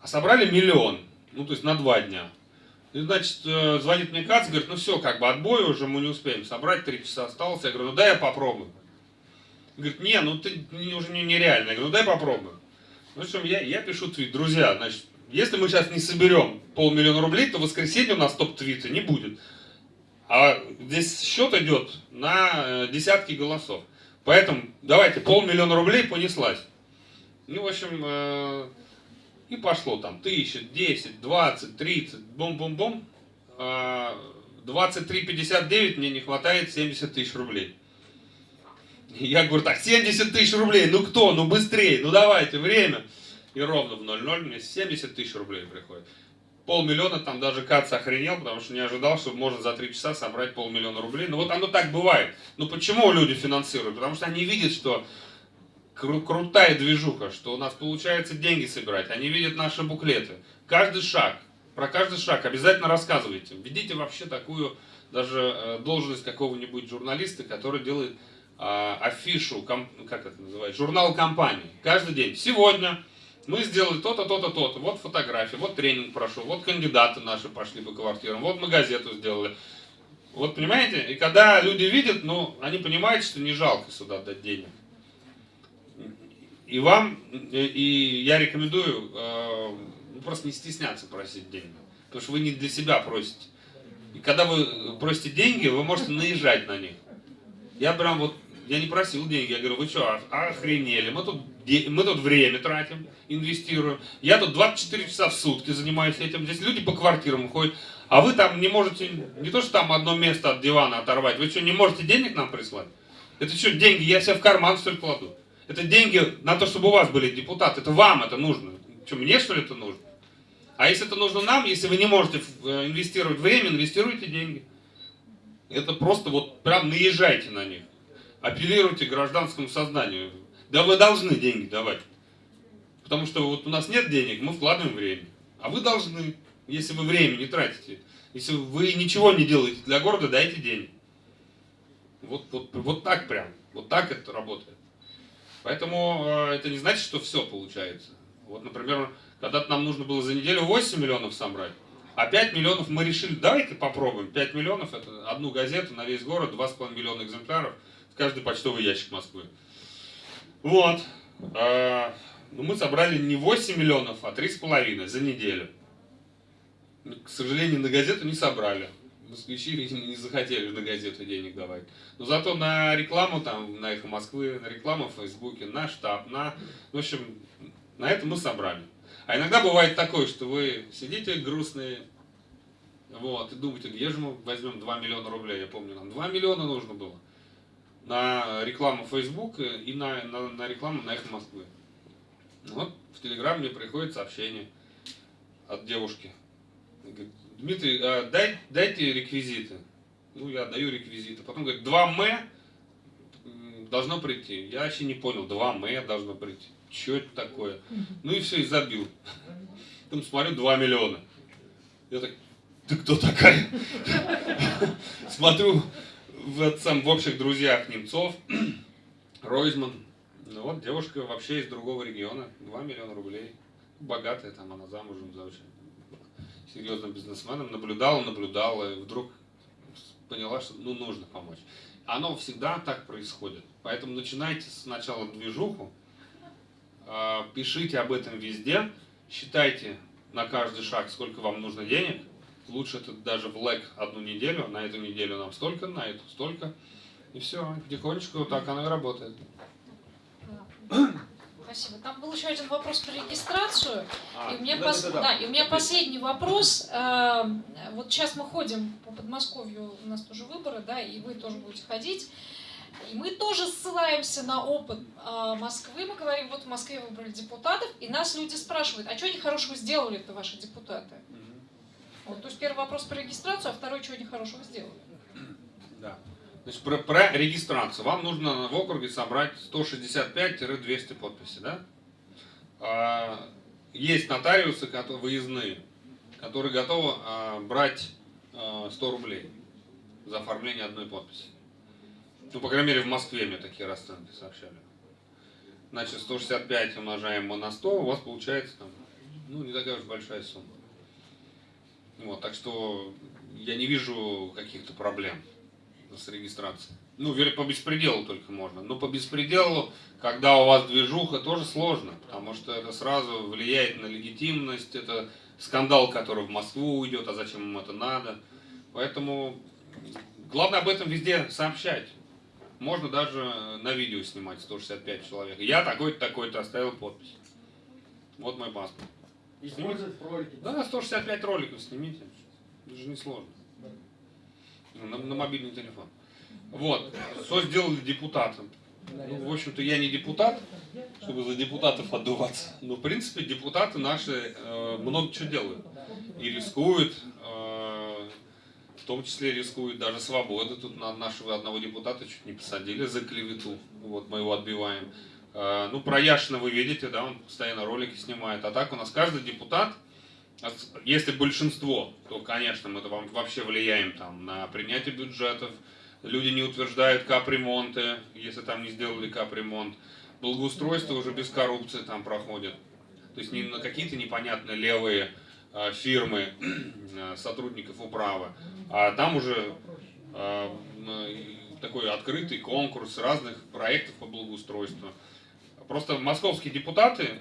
А собрали миллион. Ну, то есть на два дня. И, значит, э, звонит мне Кац, говорит, ну все, как бы отбой уже мы не успеем собрать, три часа осталось. Я говорю, ну дай я попробую. Говорит, не, ну ты уже не, нереально. Я говорю, ну дай попробую. Ну, в общем, я, я пишу твит. Друзья, значит, если мы сейчас не соберем полмиллиона рублей, то в воскресенье у нас топ-твита не будет. А здесь счет идет на э, десятки голосов. Поэтому давайте, полмиллиона рублей понеслась. Ну, в общем, э, и пошло там тысяча, десять, двадцать, тридцать, бум-бум-бум. 23,59 мне не хватает 70 тысяч рублей. Я говорю, так, 70 тысяч рублей, ну кто, ну быстрее, ну давайте, время. И ровно в 0,0 мне 70 тысяч рублей приходит. Полмиллиона там даже Кац охренел, потому что не ожидал, что можно за 3 часа собрать полмиллиона рублей. Ну вот оно так бывает. Ну почему люди финансируют? Потому что они видят, что кру крутая движуха, что у нас получается деньги собирать. Они видят наши буклеты. Каждый шаг, про каждый шаг обязательно рассказывайте. Введите вообще такую даже э, должность какого-нибудь журналиста, который делает э, афишу, как это называется, журнал компании. Каждый день. Сегодня мы сделали то-то, то-то, то-то. Вот фотографии, вот тренинг прошел, вот кандидаты наши пошли по квартирам, вот мы газету сделали. Вот понимаете? И когда люди видят, ну, они понимают, что не жалко сюда дать денег. И вам, и я рекомендую э, ну, просто не стесняться просить деньги. Потому что вы не для себя просите. И когда вы просите деньги, вы можете наезжать на них. Я прям вот, я не просил деньги, я говорю, вы что, охренели, мы тут, мы тут время тратим, инвестируем. Я тут 24 часа в сутки занимаюсь этим, здесь люди по квартирам ходят. А вы там не можете, не то что там одно место от дивана оторвать, вы что, не можете денег нам прислать? Это что, деньги, я себе в карман ли кладу? Это деньги на то, чтобы у вас были депутаты. Это вам это нужно. Что, мне что ли это нужно? А если это нужно нам, если вы не можете э, инвестировать время, инвестируйте деньги. Это просто вот прям наезжайте на них. Апеллируйте к гражданскому сознанию. Да вы должны деньги давать. Потому что вот у нас нет денег, мы вкладываем время. А вы должны, если вы время не тратите. Если вы ничего не делаете для города, дайте денег. Вот, вот, вот так прям. Вот так это работает. Поэтому э, это не значит, что все получается. Вот, например, когда-то нам нужно было за неделю 8 миллионов собрать, а 5 миллионов мы решили, давайте попробуем. 5 миллионов это одну газету на весь город, 2,5 миллиона экземпляров в каждый почтовый ящик Москвы. Вот. А, ну, мы собрали не 8 миллионов, а 3,5 за неделю. К сожалению, на газету не собрали москвичи, видимо, не захотели на газету денег давать. Но зато на рекламу, там, на Эхо Москвы, на рекламу в Фейсбуке, на штаб, на... В общем, на это мы собрали. А иногда бывает такое, что вы сидите грустные, вот, и думаете, где же мы возьмем 2 миллиона рублей? Я помню, нам 2 миллиона нужно было на рекламу Facebook и на, на, на рекламу на Эхо Москвы. Вот в Телеграм мне приходит сообщение от девушки. Говорит, Дмитрий, а, дай, дайте реквизиты. Ну, я даю реквизиты. Потом говорит, 2 М должно прийти. Я вообще не понял, 2 М должно прийти. Что это такое? Ну и все, и забил. Там смотрю, 2 миллиона. Я так, ты кто такая? Смотрю в, сам, в общих друзьях Немцов, Ройзман. Ну вот, девушка вообще из другого региона. 2 миллиона рублей. Богатая там, она замужем за очень серьезным бизнесменом, наблюдала, наблюдала, и вдруг поняла, что ну, нужно помочь. Оно всегда так происходит. Поэтому начинайте сначала движуху, а, пишите об этом везде, считайте на каждый шаг, сколько вам нужно денег. Лучше это даже в лэг одну неделю, на эту неделю нам столько, на эту столько. И все, потихонечку так оно и работает. Спасибо. Там был еще один вопрос про регистрацию. А, и, у меня да, пос- да, да, да, да. и у меня последний вопрос. Э, Вот сейчас мы ходим по Подмосковью, у нас тоже выборы, да, и вы тоже будете ходить. И мы тоже ссылаемся на опыт э, Москвы. Мы говорим, вот в Москве выбрали депутатов, и нас люди спрашивают, а что они хорошего сделали-то ваши депутаты? Вот, то есть первый вопрос про регистрацию, а второй, что они хорошего сделали. Да. Значит, про, про регистрацию. Вам нужно в округе собрать 165-200 подписей, да? А, Есть нотариусы которые, выездные, которые готовы а, брать а, 100 рублей за оформление одной подписи. Ну, по крайней мере, в Москве мне такие расценки сообщали. Значит, 165 умножаем мы на 100, у вас получается там, ну, не такая уж большая сумма. Вот, так что я не вижу каких-то проблем с регистрацией. Ну, по беспределу только можно. Но по беспределу, когда у вас движуха, тоже сложно, потому что это сразу влияет на легитимность, это скандал, который в Москву уйдет, а зачем им это надо. Поэтому главное об этом везде сообщать. Можно даже на видео снимать 165 человек. Я такой-то, такой-то оставил подпись. Вот мой паспорт. Использовать в ролике. Да, 165 роликов снимите. Это же не сложно. На, на мобильный телефон. Вот. Что сделали депутатам? Ну, в общем-то, я не депутат, чтобы за депутатов отдуваться. Но, в принципе, депутаты наши э, много чего делают. И рискуют, э, в том числе рискуют даже свободы. Тут на нашего одного депутата чуть не посадили за клевету. Вот мы его отбиваем. Э, ну, про Яшина вы видите, да, он постоянно ролики снимает. А так у нас каждый депутат, если большинство, то, конечно, мы вообще влияем там, на принятие бюджетов. Люди не утверждают капремонты, если там не сделали капремонт. Благоустройство уже без коррупции там проходит. То есть не на какие-то непонятные левые э, фирмы э, сотрудников управы, а там уже э, такой открытый конкурс разных проектов по благоустройству. Просто московские депутаты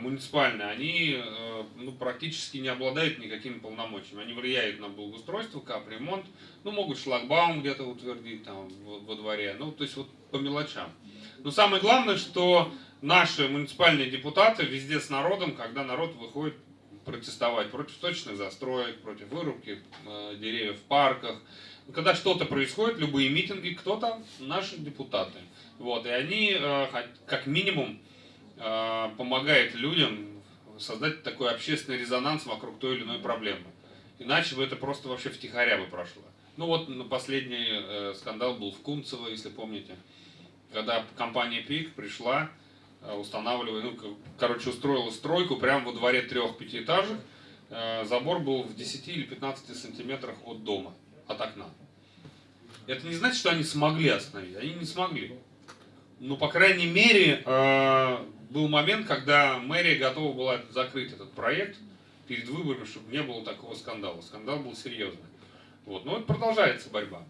муниципальные, они э, ну, практически не обладают никакими полномочиями. Они влияют на благоустройство, капремонт, ну, могут шлагбаум где-то утвердить там во, во дворе, ну, то есть вот по мелочам. Но самое главное, что наши муниципальные депутаты везде с народом, когда народ выходит протестовать против точных застроек, против вырубки э, деревьев в парках. Когда что-то происходит, любые митинги, кто там? Наши депутаты. Вот, и они э, как минимум э, помогают людям создать такой общественный резонанс вокруг той или иной проблемы. Иначе бы это просто вообще втихаря бы прошло. Ну вот последний э, скандал был в Кунцево, если помните, когда компания ПИК пришла, э, устанавливая, ну, короче, устроила стройку прямо во дворе трех пятиэтажек. Забор был в 10 или 15 сантиметрах от дома, от окна. Это не значит, что они смогли остановить, они не смогли. Ну, по крайней мере, был момент, когда мэрия готова была закрыть этот проект перед выборами, чтобы не было такого скандала. Скандал был серьезный. Вот. Но это продолжается борьба.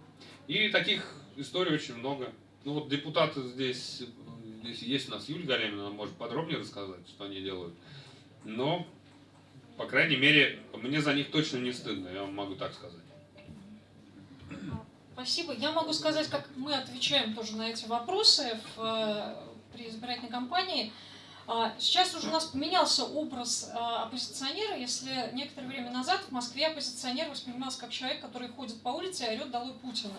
И таких историй очень много. Ну вот депутаты здесь, здесь есть у нас Юлия Галямина, она может подробнее рассказать, что они делают. Но, по крайней мере, мне за них точно не стыдно, я вам могу так сказать. Спасибо. Я могу сказать, как мы отвечаем тоже на эти вопросы в, э, при избирательной кампании. А, Сейчас уже у нас поменялся образ а, оппозиционера. Если некоторое время назад в Москве оппозиционер воспринимался как человек, который ходит по улице и орет «Долой Путина».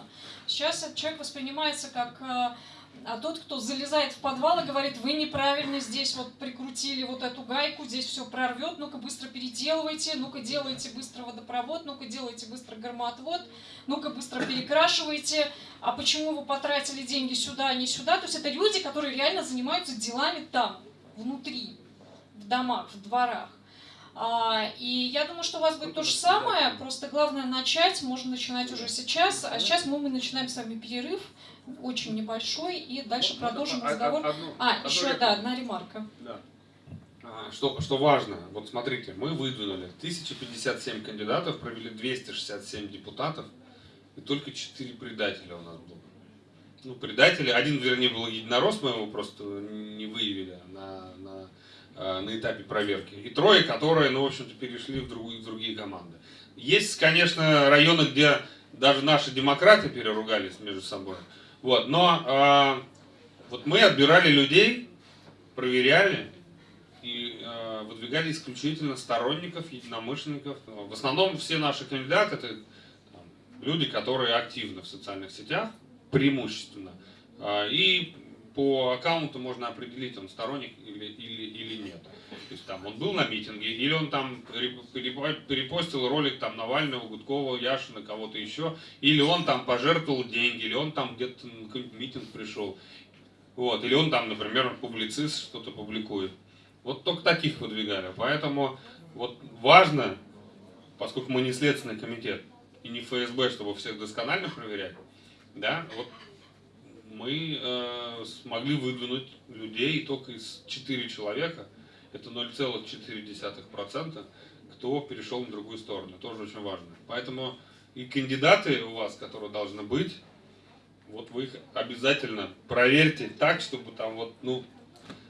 Сейчас этот человек воспринимается как а, а тот, кто залезает в подвал и говорит, вы неправильно здесь вот прикрутили вот эту гайку, здесь все прорвет, ну-ка быстро переделывайте, ну-ка делайте быстро водопровод, ну-ка делайте быстро громоотвод, ну-ка быстро перекрашивайте, а почему вы потратили деньги сюда, а не сюда. То есть это люди, которые реально занимаются делами там, внутри, в домах, в дворах. А, И я думаю, что у вас будет то же самое, просто главное начать, можно начинать уже сейчас. А сейчас мы, мы начинаем с вами перерыв, очень небольшой, и дальше продолжим разговор. одну- А, одну еще, да, одна ремарка. Да. А, Что, что важно, вот смотрите, мы выдвинули 1057 кандидатов, провели 267 депутатов, и только 4 предателя у нас было. Ну, предатели, один, вернее, был единорос, мы его просто не выявили на, на э, на этапе проверки. И трое, которые, ну, в общем-то, перешли в другие, в другие команды. Есть, конечно, районы, где даже наши демократы переругались между собой. Вот, но э, вот мы отбирали людей, проверяли и э, выдвигали исключительно сторонников, единомышленников. В основном все наши кандидаты это там, люди, которые активны в социальных сетях, преимущественно. А, И по аккаунту можно определить, он сторонник или, или, или нет. То есть там он был на митинге, или он там переп- перепо- перепостил ролик там Навального, Гудкова, Яшина, кого-то еще, или он там пожертвовал деньги, или он там где-то на какой-нибудь митинг пришел. Вот, или он там, например, публицист что-то публикует. Вот только таких выдвигали. Поэтому вот важно, поскольку мы не следственный комитет и не ФСБ, чтобы всех досконально проверять, да, вот мы э, смогли выдвинуть людей только из 4 человека, это 0,4%, кто перешел на другую сторону. Тоже очень важно. Поэтому и кандидаты у вас, которые должны быть, вот вы их обязательно проверьте так, чтобы там вот, ну,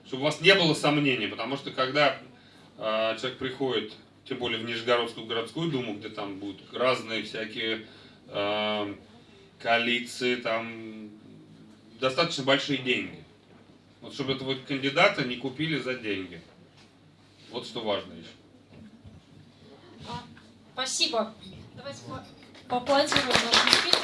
чтобы у вас не было сомнений, потому что когда э, человек приходит, тем более в Нижегородскую городскую думу, где там будут разные всякие э, коалиции, там достаточно большие деньги. Вот чтобы этого кандидата не купили за деньги. Вот что важно еще. А, Спасибо. Давайте по- поаплодируем нашему спикеру.